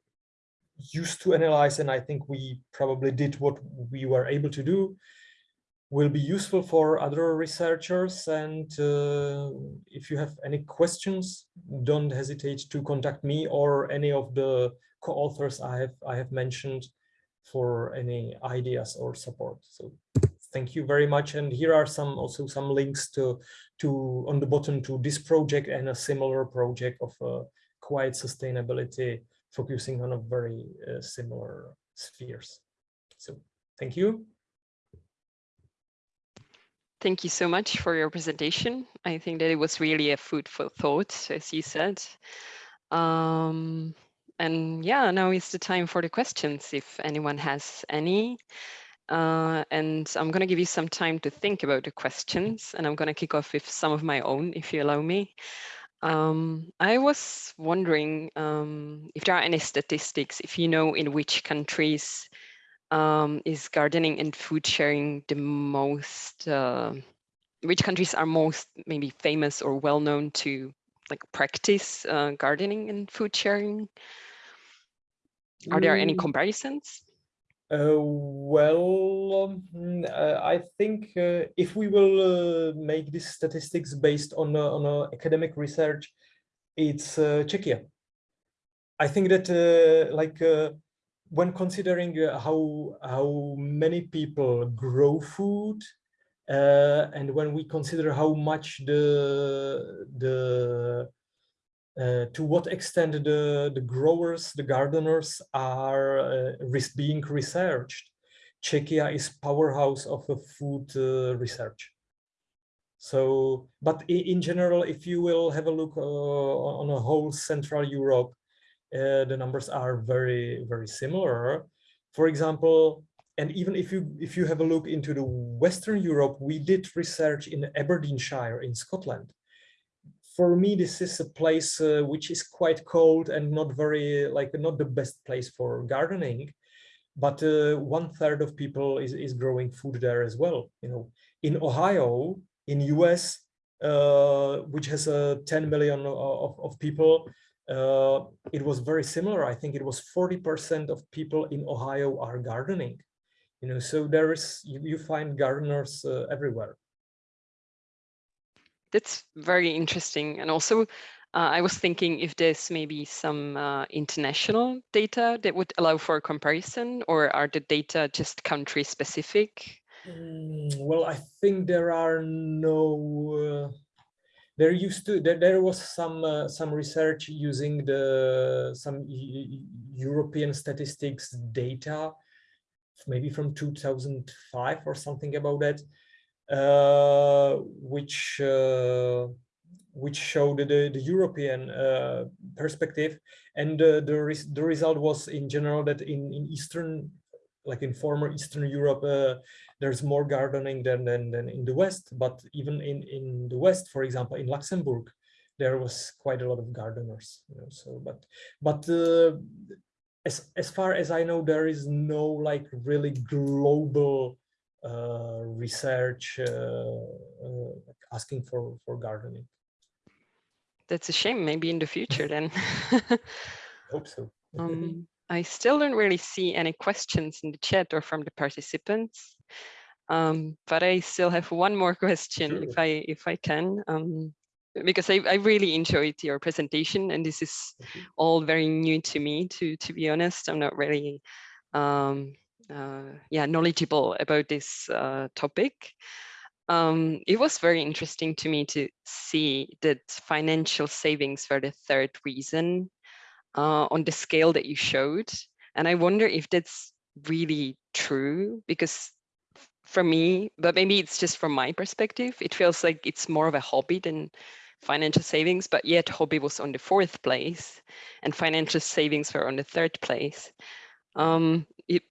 S3: used to analyze, and I think we probably did what we were able to do, will be useful for other researchers. And uh, if you have any questions, don't hesitate to contact me or any of the co-authors I have I have mentioned for any ideas or support. So thank you very much. And here are some also some links to to on the bottom to this project and a similar project of uh, quiet sustainability focusing on a very uh, similar spheres. So thank you.
S1: Thank you so much for your presentation. I think that it was really a food for thought, as you said. Um, and yeah, now is the time for the questions, if anyone has any. Uh, and I'm going to give you some time to think about the questions, and I'm going to kick off with some of my own, if you allow me. Um, I was wondering um, if there are any statistics, if you know in which countries um, is gardening and food sharing the most, uh, which countries are most maybe famous or well known to like practice uh, gardening and food sharing? Are there any
S3: Mm.
S1: comparisons?
S3: Uh, well, um, uh, I think uh, if we will uh, make these statistics based on uh, on uh, academic research, it's uh, Czechia. I think that uh, like uh, when considering uh, how how many people grow food, uh, and when we consider how much the the uh, to what extent the, the growers, the gardeners are uh, being researched. Czechia is powerhouse of food uh, research. So, but in, in, general, if you will have a look uh, on a whole Central Europe, uh, the numbers are very, very similar. For example, and even if you if you have a look into the Western Europe, we did research in Aberdeenshire in Scotland for me, this is a place uh, which is quite cold and not very like not the best place for gardening. But uh, one third of people is, is growing food there as well. You know, in Ohio, in US, uh, which has a uh, 10 million of, of people, uh, it was very similar. I think it was 40% of people in Ohio are gardening. You know, so there is you, you find gardeners uh, everywhere
S1: that's very interesting. And also, uh, I was thinking if there's maybe some uh, international data that would allow for comparison, or are the data just country specific?
S3: Mm, well, I think there are no. Uh, there used to there, there was some uh, some research using the some European statistics data, maybe from 2005 or something about that uh, which uh, which showed the, the European uh, perspective. And the, res the result was in general that in, in Eastern, like in former Eastern Europe, uh, there's more gardening than, than, than in the West. But even in, in the West, for example, in Luxembourg, there was quite a lot of gardeners. You know, so, but but uh, as as far as I know, there is no like really global uh, research uh, uh, asking for for gardening
S1: that's a shame maybe in the future then
S3: hope so
S1: um, i still don't really see any questions in the chat or from the participants um, but i still have one more question sure. if i if i can um, because I, I really enjoyed your presentation and this is all very new to me to to be honest i'm not really um, uh, yeah, knowledgeable about this uh, topic. Um, it was very interesting to me to see that financial savings were the third reason uh, on the scale that you showed. And I wonder if that's really true because for me, but maybe it's just from my perspective, it feels like it's more of a hobby than financial savings, but yet hobby was on the fourth place and financial savings were on the third place. Um, it,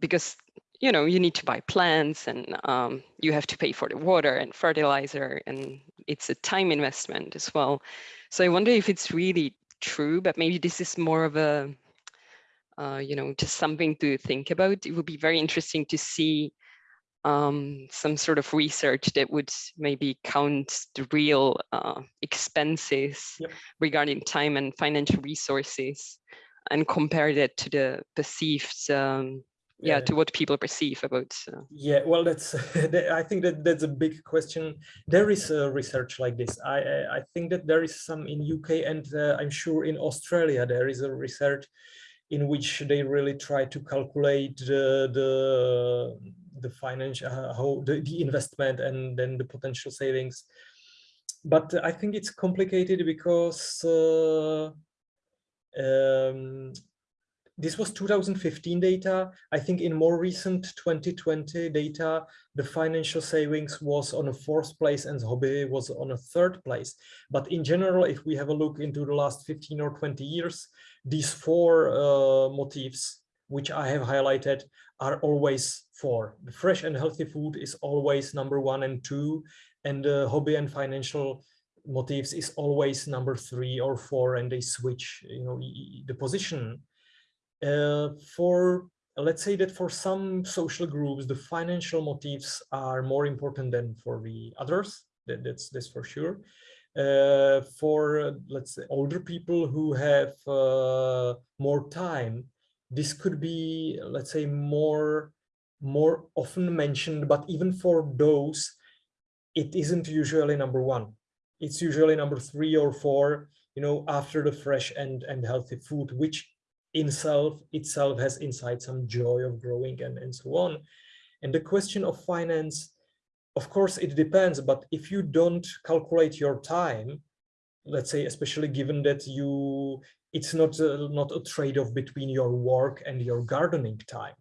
S1: because you know you need to buy plants and um, you have to pay for the water and fertilizer and it's a time investment as well. So I wonder if it's really true, but maybe this is more of a uh, you know just something to think about. It would be very interesting to see um, some sort of research that would maybe count the real uh, expenses
S3: Yep.
S1: regarding time and financial resources and compare that to the perceived, um, yeah,
S3: Yeah.
S1: to what people perceive about. Uh,
S3: Yeah, well, that's. I think that that's a big question. There is a research like this. I I- I think that there is some in UK and uh, I'm sure in Australia there is a research in which they really try to calculate the the the financial uh, how the, the investment and then the potential savings. But I think it's complicated because uh, um, this was 2015 data. I think in more recent 2020 data, the financial savings was on a fourth place and hobby was on a third place. But in general, if we have a look into the last 15 or 20 years, these four uh, motifs, which I have highlighted, are always four. The fresh and healthy food is always number one and two, and the hobby and financial motifs is always number three or four, and they switch, you know, the position. Uh, for let's say that for some social groups the financial motives are more important than for the others. That, that's that's for sure uh, for uh, let's say older people who have uh, more time this could be let's say more more often mentioned but even for those it isn't usually number one it's usually number three or four you know after the fresh and and healthy food which in self itself has inside some joy of growing and, and so on. And the question of finance, of course, it depends, but if you don't calculate your time, let's say, especially given that you, it's not a, not a trade-off between your work and your gardening time,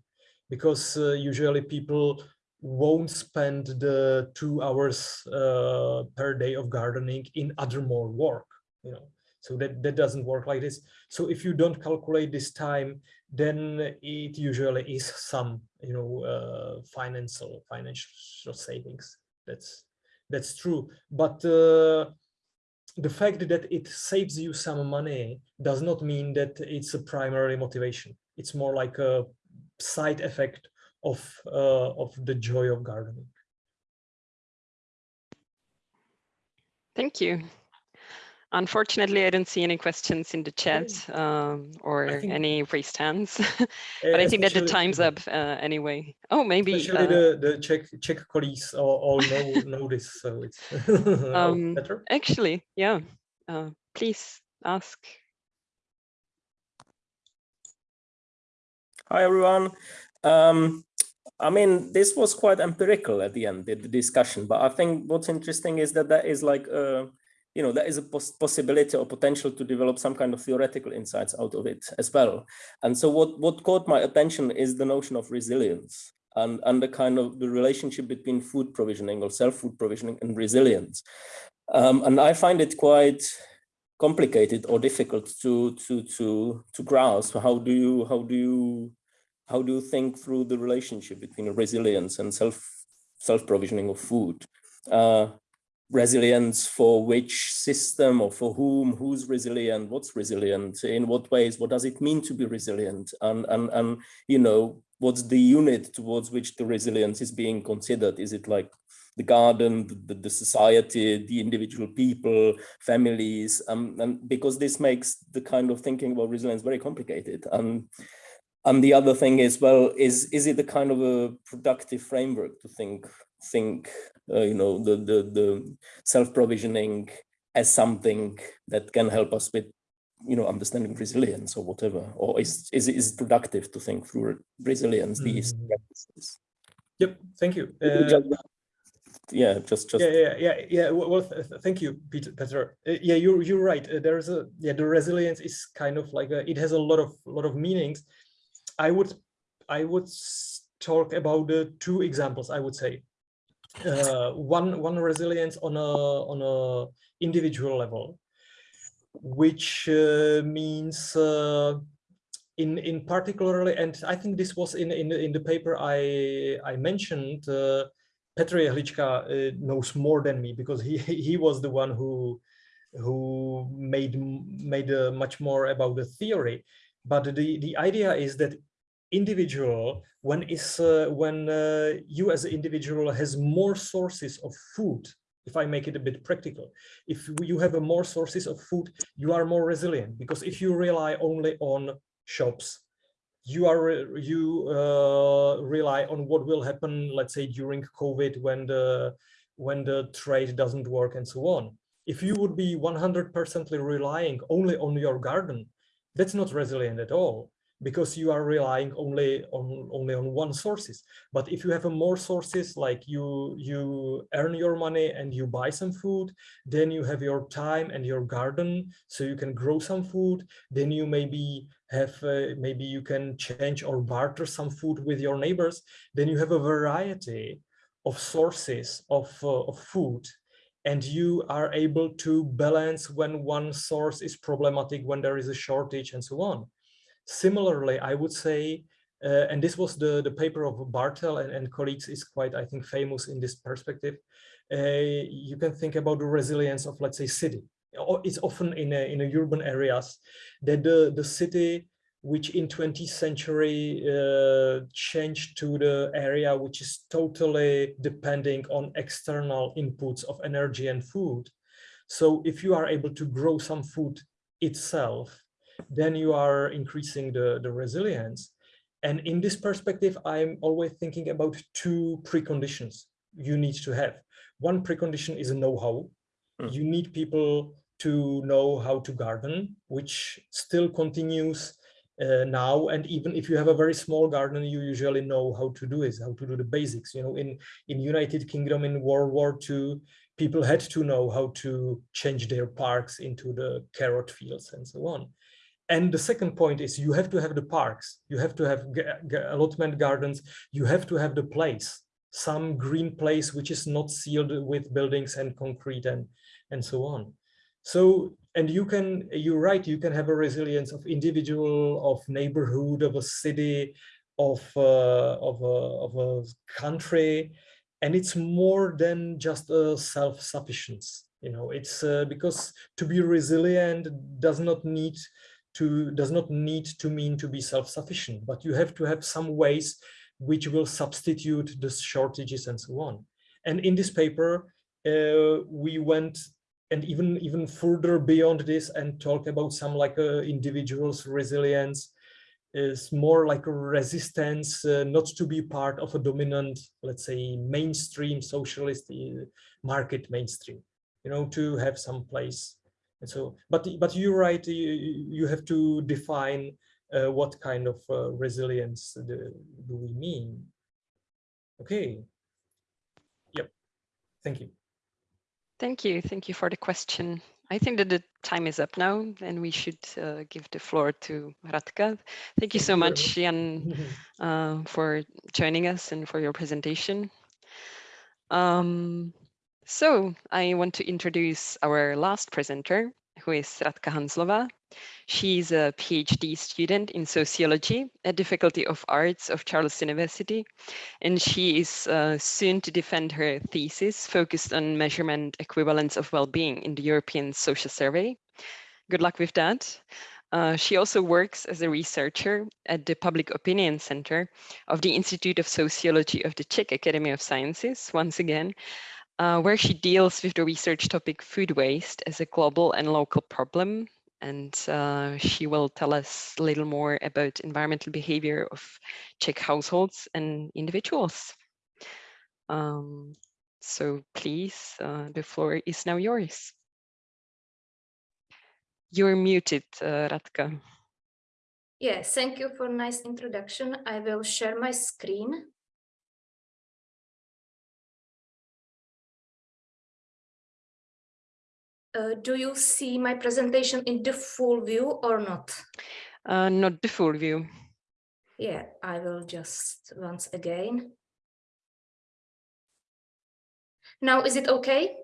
S3: because uh, usually people won't spend the two hours uh, per day of gardening in other more work, you know. So that, that doesn't work like this. So if you don't calculate this time, then it usually is some, you know, uh, financial financial savings. That's that's true. But uh, the fact that it saves you some money does not mean that it's a primary motivation. It's more like a side effect of uh, of the joy of gardening.
S1: thank you. Unfortunately, I don't see any questions in the chat um, or
S3: think-
S1: any raised hands, but I think that the time's up uh, anyway. Oh, maybe.
S3: Especially
S1: uh,
S3: the the Czech Czech colleagues all, all know know this, so it's
S1: Um,
S3: better.
S1: Actually, yeah. Uh, please ask.
S4: Hi, everyone. Um, I mean, this was quite empirical at the end, the, the discussion, but I think what's interesting is that there is like, uh, you know, there is a pos possibility or potential to develop some kind of theoretical insights out of it as well. And so what, what caught my attention is the notion of resilience and, and the kind of the relationship between food provisioning or self-food provisioning and resilience. Um, and I find it quite complicated or difficult to to to to grasp how do you how do you how do you think through the relationship between resilience and self self provisioning of food uh, resilience for which system or for whom who's resilient what's resilient in what ways what does it mean to be resilient and and and you know what's the unit towards which the resilience is being considered? Is it like the garden the, the society the individual people families? Um, and because this makes the kind of thinking about resilience very complicated. And and the other thing is well is is it the kind of a productive framework to think think uh, you know the the the self-provisioning as something that can help us with you know understanding resilience or whatever or is is it, is productive to think through resilience these
S3: Mhm.
S4: practices
S3: Yep, thank you. Uh,
S4: yeah just just
S3: yeah, yeah, yeah, yeah. Well, th- thank you, Peter. Peter. Uh, yeah, you're you're right. Uh, there's a yeah, the resilience is kind of like a, it has a lot of lot of meanings. I would I would talk about the two examples. I would say uh, one one resilience on a on a individual level, which uh, means uh, in in particularly, and I think this was in in, in the paper I I mentioned. Uh, Petr Jehlička uh, knows more than me because he he was the one who who made made uh, much more about the theory. But the the idea is that individual when is uh, when uh, you as an individual has more sources of food if I make it a bit practical, if you have a more sources of food, you are more resilient because if you rely only on shops, you are you uh, rely on what will happen, let's say during COVID when the when the trade doesn't work and so on. If you would be 100% relying only on your garden, that's not resilient at all because you are relying only on only on one sources. But if you have more sources like you you earn your money and you buy some food then you have your time and your garden so you can grow some food. Then you maybe have uh, maybe you can change or barter some food with your neighbors. Then you have a variety of sources of uh, of food and you are able to balance when one source is problematic when there is a shortage and so on Similarly, I would say, uh, and this was the, the paper of Barthel and, and colleagues is quite, I think, famous in this perspective. Uh, you can think about the resilience of, let's say, city. It's often in a, in a urban areas that the, the city which in 20th century uh, changed to the area which is totally depending on external inputs of energy and food. So if you are able to grow some food itself, then you are increasing the, the resilience. And in this perspective, I'm always thinking about two preconditions you need to have. One precondition is a know-how. Mm. You need people to know how to garden, which still continues uh, now. And even if you have a very small garden, you usually know how to do it, how to do the basics. You know, in, in United Kingdom in World War II, people had to know how to change their parks into the carrot fields and so on. And the second point is you have to have the parks, you have to have allotment gardens, you have to have the place, some green place which is not sealed with buildings and concrete and, and so on. So, and you can, you're right, you can have a resilience of individual, of neighborhood, of a city, of, uh, of, a, of a country, and it's more than just a self-sufficiency. You know, it's uh, because to be resilient does not need to does not need to mean to be self-sufficient, but you have to have some ways which will substitute the shortages and so on. And in this paper, uh, we went and even even further beyond this and talk about some like uh, individuals resilience is more like a resistance uh, not to be part of a dominant let's say mainstream socialist uh, market mainstream you know to have some place and so, but but you're right. You, you have to define uh, what kind of uh, resilience do, do we mean. Okay. Yep. Thank you.
S1: Thank you. Thank you for the question. I think that the time is up now and we should uh, give the floor to Radka. Thank you so much, Jan, uh, for joining us and for your presentation. Um, so I want to introduce our last presenter, who is Radka Hanzlova. She's a PhD student in sociology at the Faculty of Arts of Charles University, and she is uh, soon to defend her thesis focused on measurement equivalence of well-being in the European Social Survey. Good luck with that. Uh, she also works as a researcher at the Public Opinion Center of the Institute of Sociology of the Czech Academy of Sciences, once again, uh, where she deals with the research topic food waste as a global and local problem. And uh, she will tell us a little more about environmental behavior of Czech households and individuals. Um, so please, uh, the floor is now yours. You're muted, uh, Radka.
S5: Yes, thank you for nice introduction. I will share my screen. Uh, do you see my presentation in the full view or not?
S1: Uh, not the full view.
S5: Yeah, I will just once again. Now, is it okay?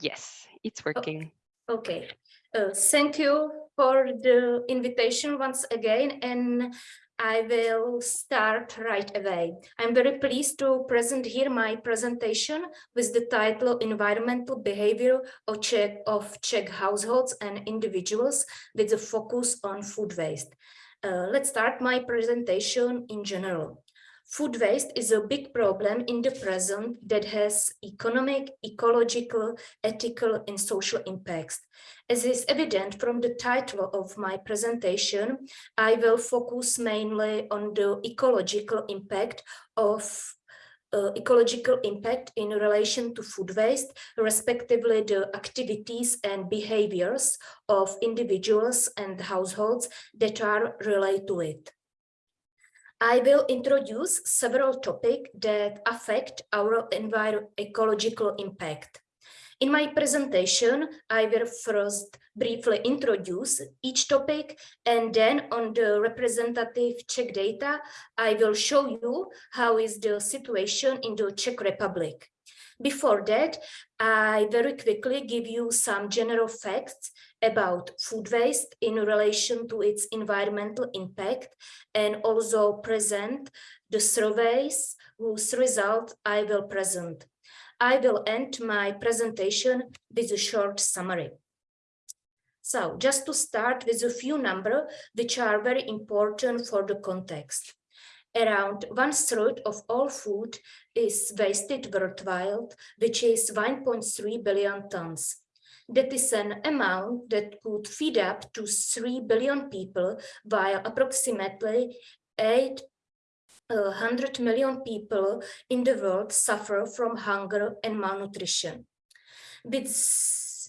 S1: Yes, it's working.
S5: Okay, uh, thank you for the invitation once again, and I will start right away. I'm very pleased to present here my presentation with the title Environmental Behavior of Czech, of Czech Households and Individuals with a focus on food waste. Uh, let's start my presentation in general. Food waste is a big problem in the present that has economic, ecological, ethical and social impacts. As is evident from the title of my presentation, I will focus mainly on the ecological impact of uh, ecological impact in relation to food waste, respectively the activities and behaviors of individuals and households that are related to it. I will introduce several topics that affect our ecological impact. In my presentation, I will first briefly introduce each topic and then on the representative Czech data, I will show you how is the situation in the Czech Republic. Before that, I very quickly give you some general facts about food waste in relation to its environmental impact and also present the surveys whose result I will present. I will end my presentation with a short summary. So just to start with a few numbers which are very important for the context. Around one third of all food is wasted worldwide, which is 1.3 billion tons. That is an amount that could feed up to 3 billion people, while approximately 800 million people in the world suffer from hunger and malnutrition. With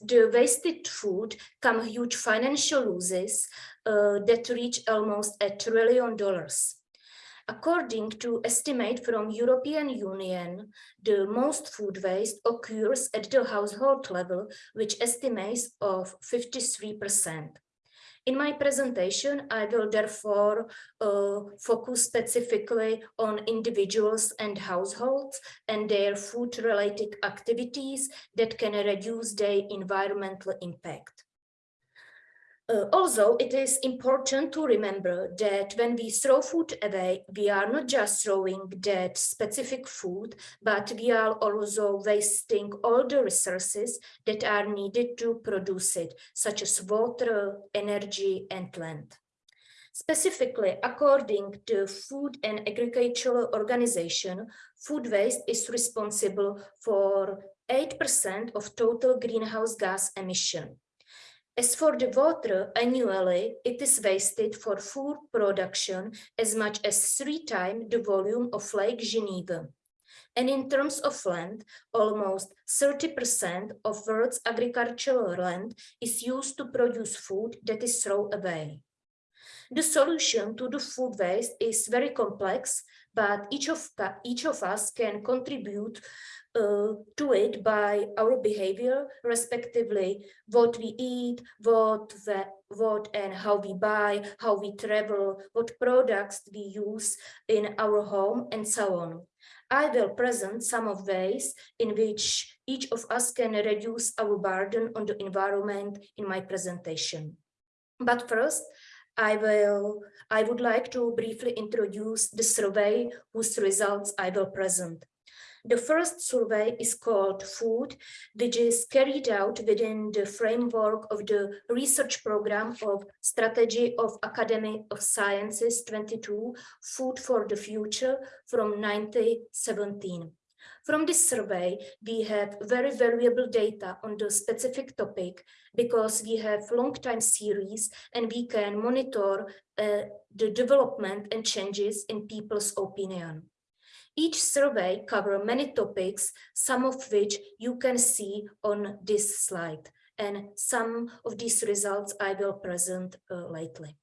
S5: the wasted food come huge financial losses uh, that reach almost a trillion dollars. According to estimate from European Union, the most food waste occurs at the household level, which estimates of 53%. In my presentation, I will therefore uh, focus specifically on individuals and households and their food-related activities that can reduce their environmental impact. Uh, also, it is important to remember that when we throw food away, we are not just throwing that specific food, but we are also wasting all the resources that are needed to produce it, such as water, energy, and land. Specifically, according to Food and Agricultural Organization, food waste is responsible for 8% of total greenhouse gas emission. As for the water, annually, it is wasted for food production as much as three times the volume of Lake Geneva. And in terms of land, almost 30% of world's agricultural land is used to produce food that is thrown away. The solution to the food waste is very complex, but each of, each of us can contribute uh, to it by our behavior, respectively, what we eat, what, the, what and how we buy, how we travel, what products we use in our home, and so on. I will present some of ways in which each of us can reduce our burden on the environment in my presentation. But first, I will I would like to briefly introduce the survey whose results I will present. The first survey is called Food, which is carried out within the framework of the research program of Strategy of Academy of Sciences 22, Food for the Future from 1917. From this survey, we have very valuable data on the specific topic because we have long time series and we can monitor uh, the development and changes in people's opinion. Each survey covers many topics, some of which you can see on this slide, and some of these results I will present uh, lately.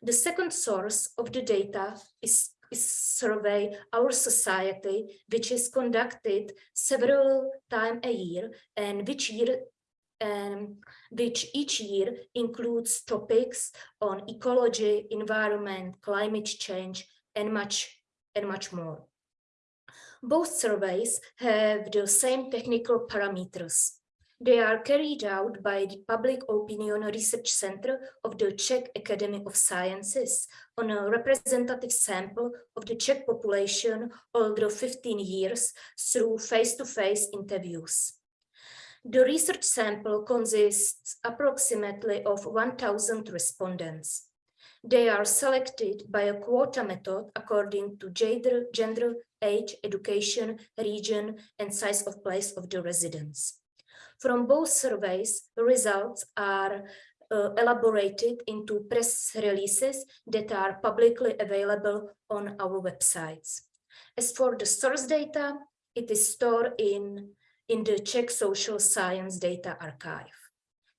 S5: The second source of the data is, is survey Our Society, which is conducted several times a year and which year um, which each year includes topics on ecology, environment, climate change, and much and much more. Both surveys have the same technical parameters. They are carried out by the Public Opinion Research Center of the Czech Academy of Sciences on a representative sample of the Czech population older 15 years through face-to-face -face interviews. The research sample consists approximately of 1,000 respondents. They are selected by a quota method according to gender, gender, age, education, region, and size of place of the residence. From both surveys, the results are uh, elaborated into press releases that are publicly available on our websites. As for the source data, it is stored in, in the Czech Social Science Data Archive.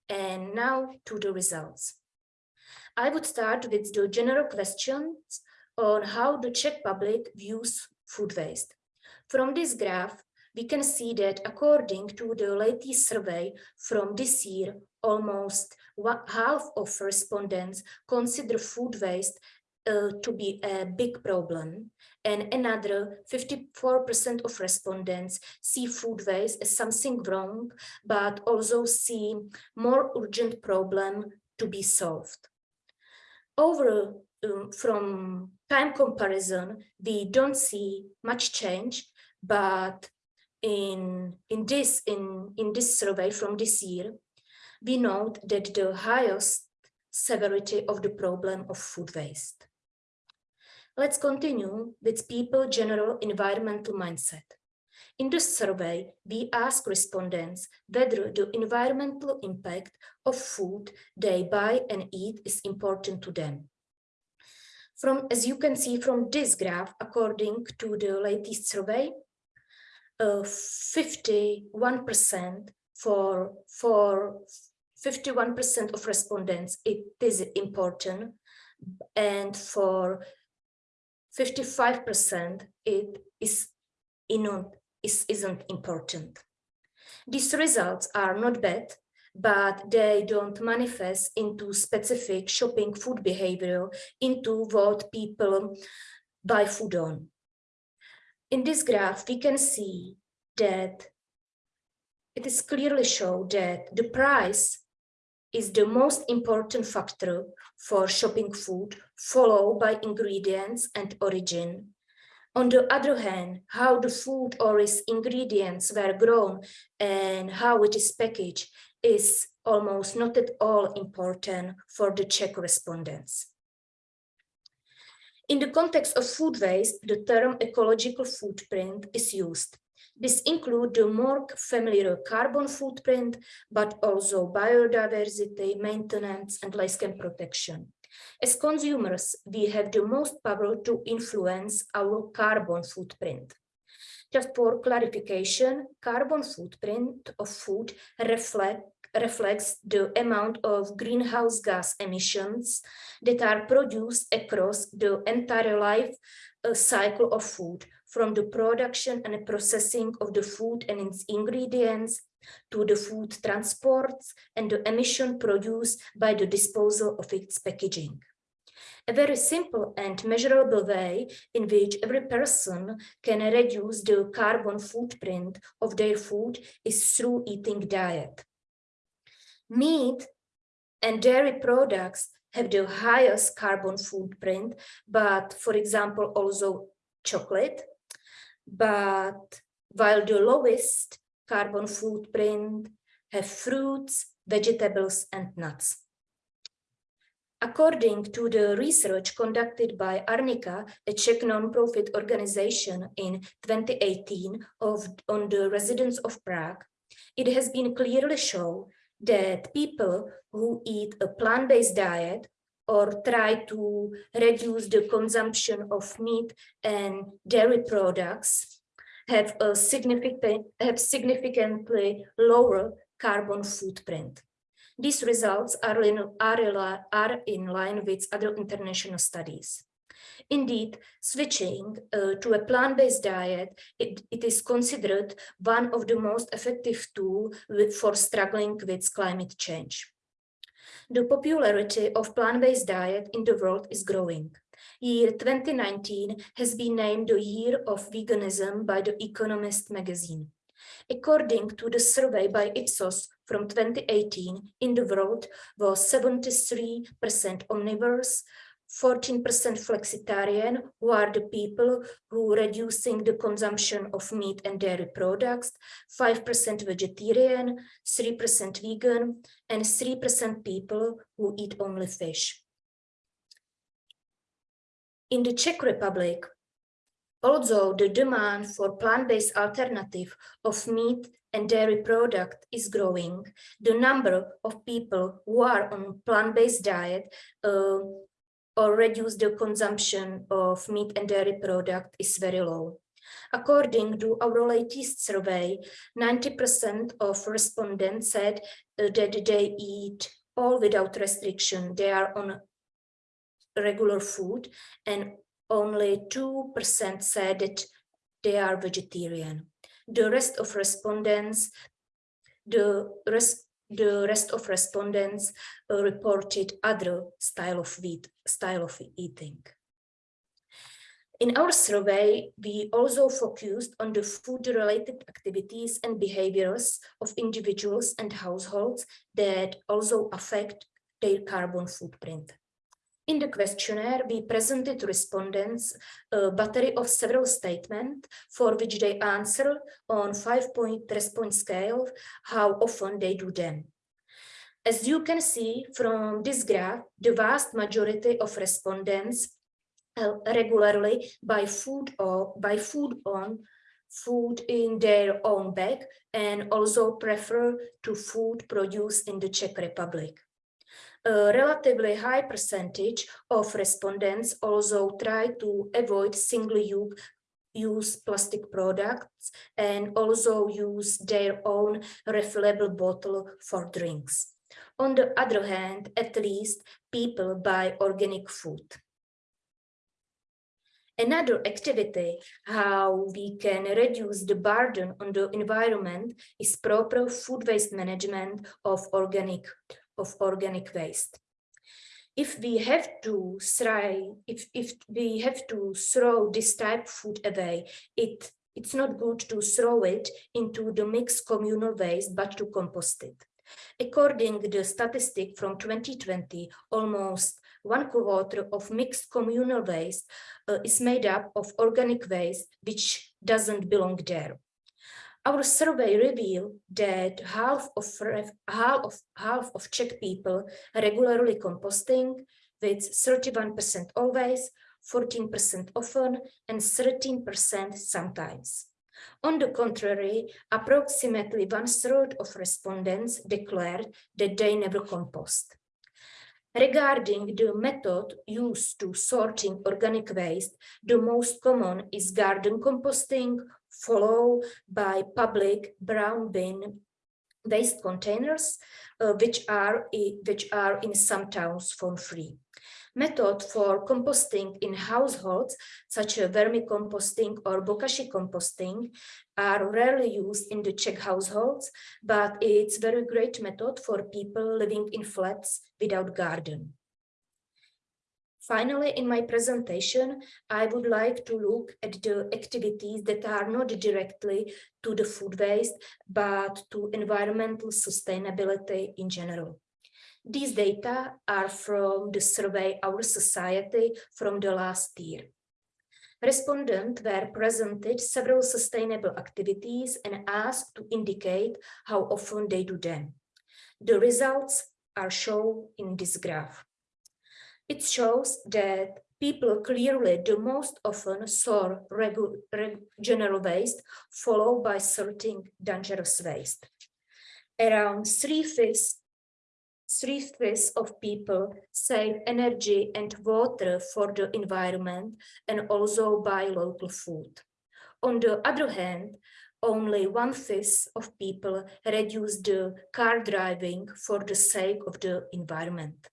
S5: And now to the results. I would start with the general questions on how the Czech public views food waste. From this graph, we can see that according to the latest survey from this year, almost half of respondents consider food waste uh, to be a big problem and another 54% of respondents see food waste as something wrong, but also see more urgent problem to be solved. Over um, from time comparison, we don't see much change, but in in this in in this survey from this year we note that the highest severity of the problem of food waste. Let's continue with people general environmental mindset. In the survey we ask respondents whether the environmental impact of food they buy and eat is important to them from as you can see from this graph according to the latest survey uh, 51% for for 51% of respondents it is important and for 55% it is not is isn't important. These results are not bad but they don't manifest into specific shopping food behavior into what people buy food on in this graph, we can see that it is clearly shown that the price is the most important factor for shopping food, followed by ingredients and origin. On the other hand, how the food or its ingredients were grown and how it is packaged is almost not at all important for the Czech respondents. In the context of food waste, the term ecological footprint is used. This includes the more familiar carbon footprint, but also biodiversity, maintenance, and landscape protection. As consumers, we have the most power to influence our carbon footprint. Just for clarification, carbon footprint of food reflect reflects the amount of greenhouse gas emissions that are produced across the entire life uh, cycle of food, from the production and processing of the food and its ingredients to the food transports and the emission produced by the disposal of its packaging. A very simple and measurable way in which every person can reduce the carbon footprint of their food is through eating diet. Meat and dairy products have the highest carbon footprint, but for example, also chocolate, but while the lowest carbon footprint have fruits, vegetables, and nuts. According to the research conducted by Arnika, a Czech non-profit organization in 2018 of, on the residents of Prague, it has been clearly shown that people who eat a plant-based diet or try to reduce the consumption of meat and dairy products have a significant have significantly lower carbon footprint. These results are in, are, are in line with other international studies. Indeed, switching uh, to a plant-based diet, it, it is considered one of the most effective tools for struggling with climate change. The popularity of plant-based diet in the world is growing. Year 2019 has been named the year of veganism by the Economist magazine. According to the survey by Ipsos from 2018, in the world was 73% omnivores, 14% flexitarian, who are the people who reducing the consumption of meat and dairy products, 5% vegetarian, 3% vegan, and 3% people who eat only fish. In the Czech Republic, although the demand for plant-based alternative of meat and dairy product is growing, the number of people who are on plant-based diet uh, or reduce the consumption of meat and dairy product is very low. According to our latest survey, 90% of respondents said uh, that they eat all without restriction. They are on regular food and only 2% said that they are vegetarian. The rest of respondents, the rest the rest of respondents uh, reported other style of, eat, style of eating. In our survey, we also focused on the food-related activities and behaviors of individuals and households that also affect their carbon footprint. In the questionnaire, we presented to respondents a battery of several statements for which they answer on five-point response scale how often they do them. As you can see from this graph, the vast majority of respondents uh, regularly buy food or buy food on food in their own bag and also prefer to food produced in the Czech Republic a relatively high percentage of respondents also try to avoid single-use plastic products and also use their own refillable bottle for drinks. On the other hand, at least people buy organic food. Another activity how we can reduce the burden on the environment is proper food waste management of organic of organic waste. If we have to throw, if, if we have to throw this type of food away, it, it's not good to throw it into the mixed communal waste, but to compost it. According to the statistic from 2020, almost one quarter of mixed communal waste uh, is made up of organic waste, which doesn't belong there. Our survey revealed that half of, half of, half of Czech people regularly composting with 31% always, 14% often, and 13% sometimes. On the contrary, approximately one third of respondents declared that they never compost. Regarding the method used to sorting organic waste, the most common is garden composting followed by public brown bin waste containers, uh, which are which are in some towns for free. Method for composting in households, such as vermicomposting or bokashi composting, are rarely used in the Czech households, but it's very great method for people living in flats without garden. Finally, in my presentation, I would like to look at the activities that are not directly to the food waste, but to environmental sustainability in general. These data are from the survey Our Society from the last year. Respondents were presented several sustainable activities and asked to indicate how often they do them. The results are shown in this graph. It shows that people clearly the most often saw general waste, followed by sorting dangerous waste. Around three-fifths three fifths of people save energy and water for the environment and also buy local food. On the other hand, only one-fifth of people reduce the car driving for the sake of the environment.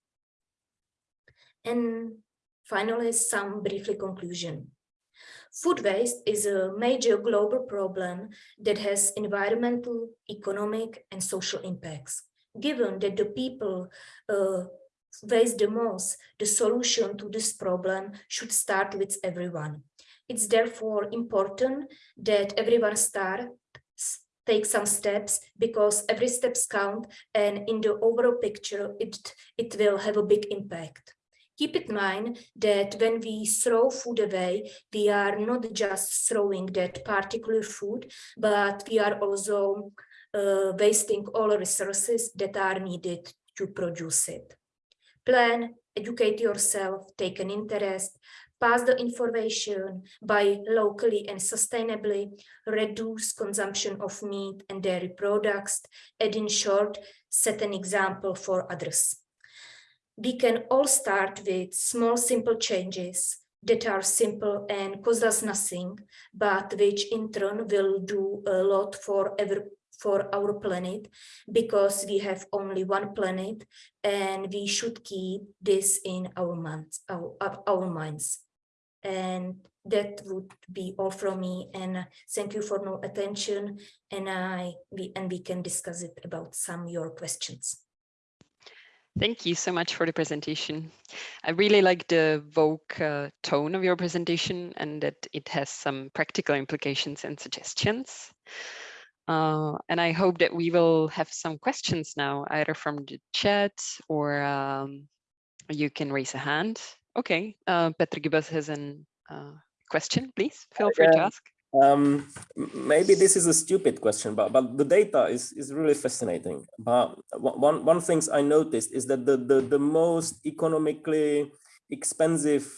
S5: And finally, some briefly conclusion. Food waste is a major global problem that has environmental, economic, and social impacts. Given that the people uh, waste the most, the solution to this problem should start with everyone. It's therefore important that everyone start take some steps because every steps count and in the overall picture it it will have a big impact keep in mind that when we throw food away we are not just throwing that particular food but we are also uh, wasting all resources that are needed to produce it plan educate yourself take an interest pass the information, buy locally and sustainably, reduce consumption of meat and dairy products, and in short, set an example for others. We can all start with small, simple changes that are simple and cost us nothing, but which in turn will do a lot for every for our planet because we have only one planet and we should keep this in our minds our, our minds and that would be all from me and uh, thank you for no attention and I we and we can discuss it about some your questions.
S1: Thank you so much for the presentation. I really like the Vogue uh, tone of your presentation and that it has some practical implications and suggestions. Uh, and I hope that we will have some questions now, either from the chat or um, you can raise a hand. Okay, uh, Petr Gibas has a uh, question, please. Feel free to ask.
S4: Um, maybe this is a stupid question, but but the data is is really fascinating. But one one things I noticed is that the the the most economically expensive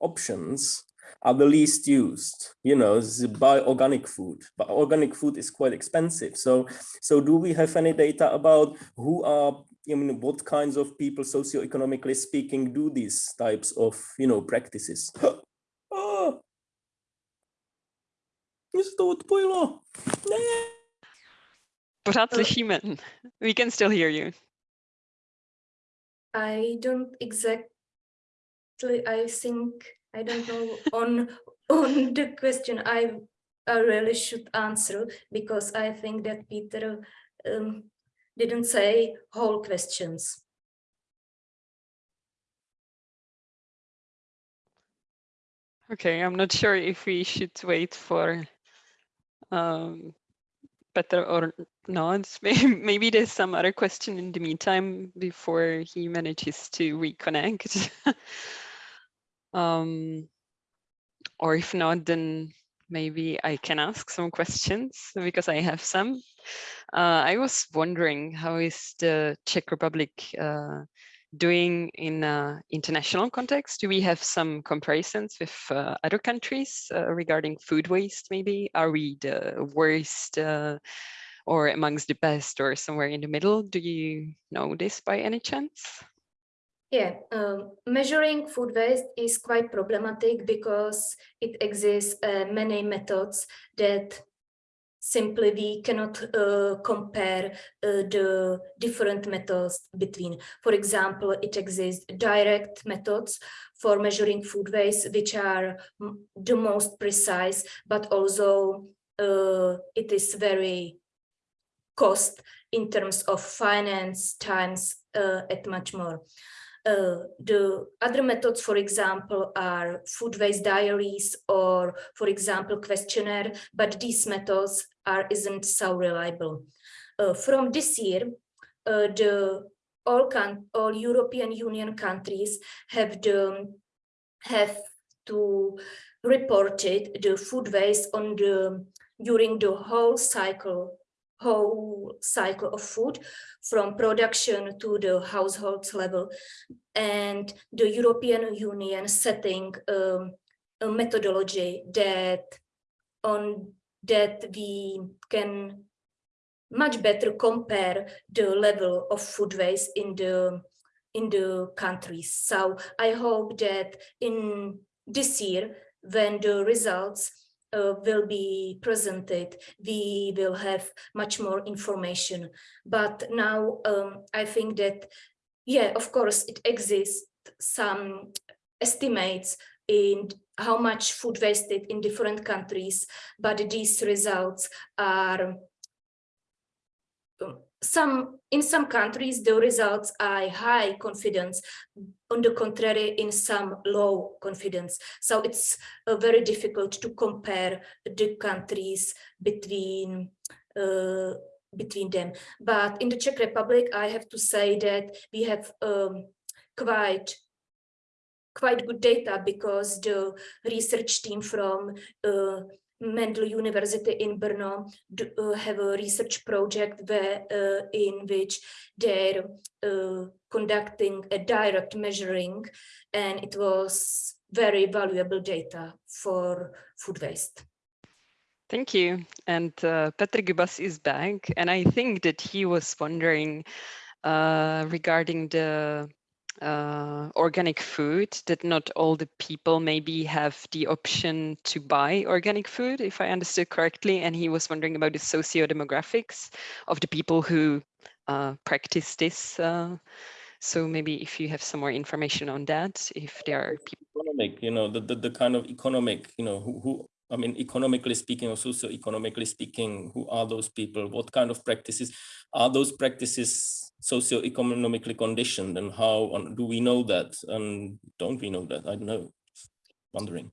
S4: options are the least used you know buy organic food but organic food is quite expensive so so do we have any data about who are I mean, what kinds of people socioeconomically speaking do these types of, you know, practices? oh, to odpojilo. Ne.
S1: Pořád slyšíme. We can still hear you.
S5: I don't exactly, I think, I don't know on on the question I, I really should answer because I think that Peter um, didn't say whole questions.
S1: Okay, I'm not sure if we should wait for um, Peter or not. Maybe there's some other question in the meantime before he manages to reconnect. um, or if not, then maybe I can ask some questions because I have some. Uh, I was wondering how is the Czech Republic uh, doing in international context? Do we have some comparisons with uh, other countries uh, regarding food waste maybe? Are we the worst uh, or amongst the best or somewhere in the middle? Do you know this by any chance?
S5: Yeah, um, measuring food waste is quite problematic because it exists uh, many methods that simply we cannot uh, compare uh, the different methods between. For example, it exists direct methods for measuring food waste, which are the most precise, but also uh, it is very cost in terms of finance, times, uh, and much more. Uh, the other methods, for example, are food waste diaries or, for example, questionnaire, but these methods are isn't so reliable. Uh, from this year, uh, the all all European Union countries have the have to reported the food waste on the during the whole cycle whole cycle of food from production to the household level and the European Union setting um, a methodology that on that we can much better compare the level of food waste in the in the countries. So I hope that in this year, when the results uh, will be presented, we will have much more information. But now um, I think that, yeah, of course, it exists some estimates in how much food wasted in different countries, but these results are um, some in some countries the results are high confidence on the contrary in some low confidence so it's uh, very difficult to compare the countries between uh, between them. But in the Czech Republic, I have to say that we have um, quite quite good data because the research team from uh, Mendel University in Brno do, uh, have a research project where uh, in which they're uh, conducting a direct measuring and it was very valuable data for food waste.
S1: Thank you. And uh, Petr Gibas is back. And I think that he was wondering uh, regarding the uh, organic food, that not all the people maybe have the option to buy organic food, if I understood correctly. And he was wondering about the socio-demographics of the people who uh, practice this. Uh, so maybe if you have some more information on that, if there are people.
S4: Economic, you know, the, the, the kind of economic, you know, who, who I mean, economically speaking or socio-economically speaking, who are those people? What kind of practices are those practices socio-economically conditioned and how do we know that? And don't we know that? I don't know, wondering.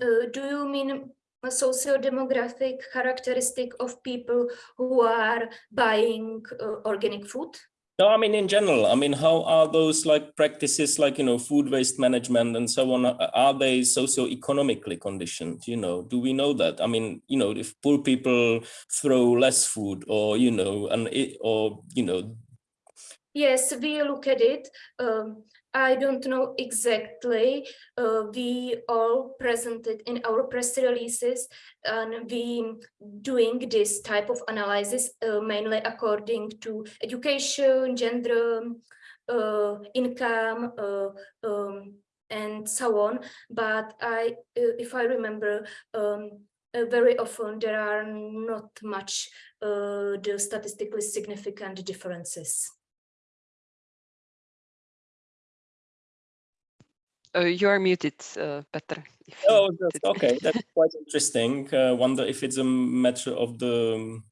S5: Uh, do you mean a socio-demographic characteristic of people who are buying uh, organic food?
S4: No, I mean, in general, I mean, how are those like practices like, you know, food waste management and so on, are they socio-economically conditioned, you know, do we know that? I mean, you know, if poor people throw less food or, you know, and it, or, you know.
S5: Yes, we look at it. Um, I don't know exactly. Uh, we all presented in our press releases and we doing this type of analysis uh, mainly according to education, gender, uh, income, uh, um, and so on. But I, uh, if I remember, um, uh, very often there are not much the statistically significant differences.
S1: Uh, you are muted, uh, Peter.
S4: Oh, that's, okay, that's quite interesting. Uh, wonder if it's a matter of the,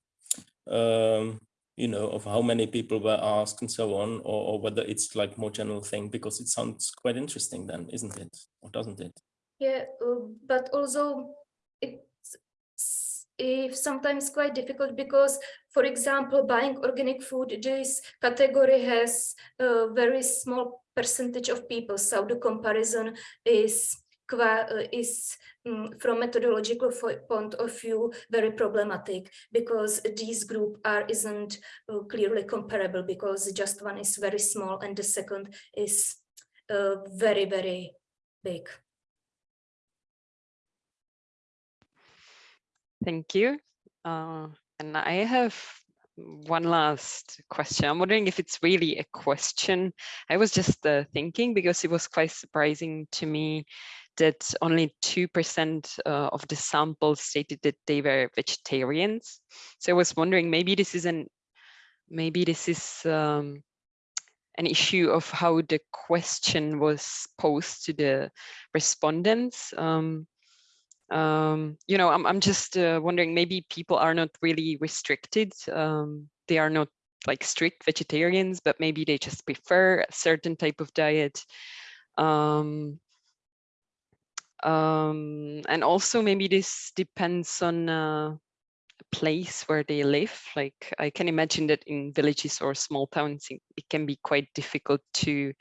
S4: um, you know, of how many people were asked and so on, or, or whether it's like more general thing, because it sounds quite interesting then, isn't it? Or doesn't it?
S5: Yeah, uh, but also it's if sometimes quite difficult because, for example, buying organic food, this category has a very small percentage of people. So the comparison is uh, is um, from methodological point of view very problematic because these group are isn't uh, clearly comparable because just one is very small and the second is uh, very very big.
S1: Thank you. Uh, and I have one last question. I'm wondering if it's really a question. I was just uh, thinking because it was quite surprising to me that only 2% uh, of the samples stated that they were vegetarians. So I was wondering maybe this is an maybe this is um, an issue of how the question was posed to the respondents. Um, um, you know, I'm, I'm just uh, wondering, maybe people are not really restricted. Um, they are not like strict vegetarians, but maybe they just prefer a certain type of diet. Um, um, and also maybe this depends on uh, a place where they live. Like I can imagine that in villages or small towns, it, can be quite difficult to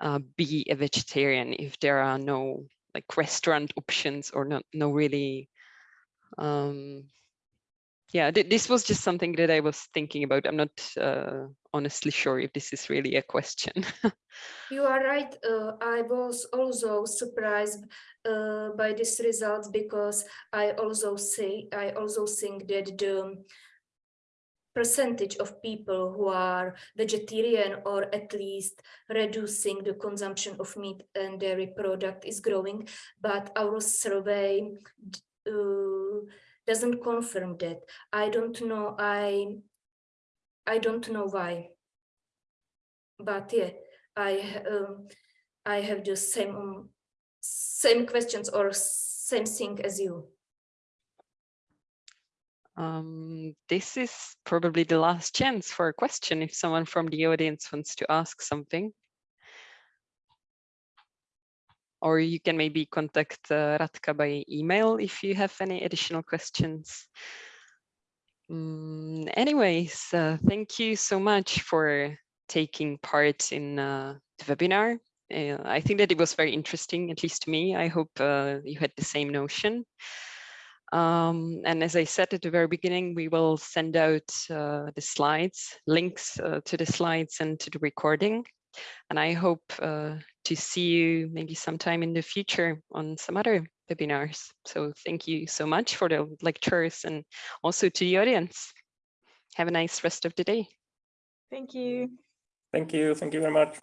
S1: uh, be a vegetarian if there are no like restaurant options or not no really um yeah th this was just something that i was thinking about. I'm not uh, honestly sure if this is really a question.
S5: You are right uh, i was also surprised uh, by this results because i also say i also think that the percentage of people who are vegetarian or at least reducing the consumption of meat and dairy product is growing, but our survey uh, doesn't confirm that. I don't know. I I don't know why. But yeah, I um, I have the same um, same questions or same thing as you.
S1: Um, this is probably the last chance for a question if someone from the audience wants to ask something. Or you can maybe contact uh, by email if you have any additional questions. Mm, anyways, uh, thank you so much for taking part in uh, the webinar. Uh, I think that it was very interesting, at least to me. I hope uh, you had the same notion. Um, and as I said at the very beginning, we will send out uh, the slides, links uh, to the slides and to the recording. And I hope uh, to see you maybe sometime in the future on some other webinars. So thank you so much for the lectures and also to the audience. Have a nice rest of the day.
S6: Thank you.
S4: Thank you. Thank you very much.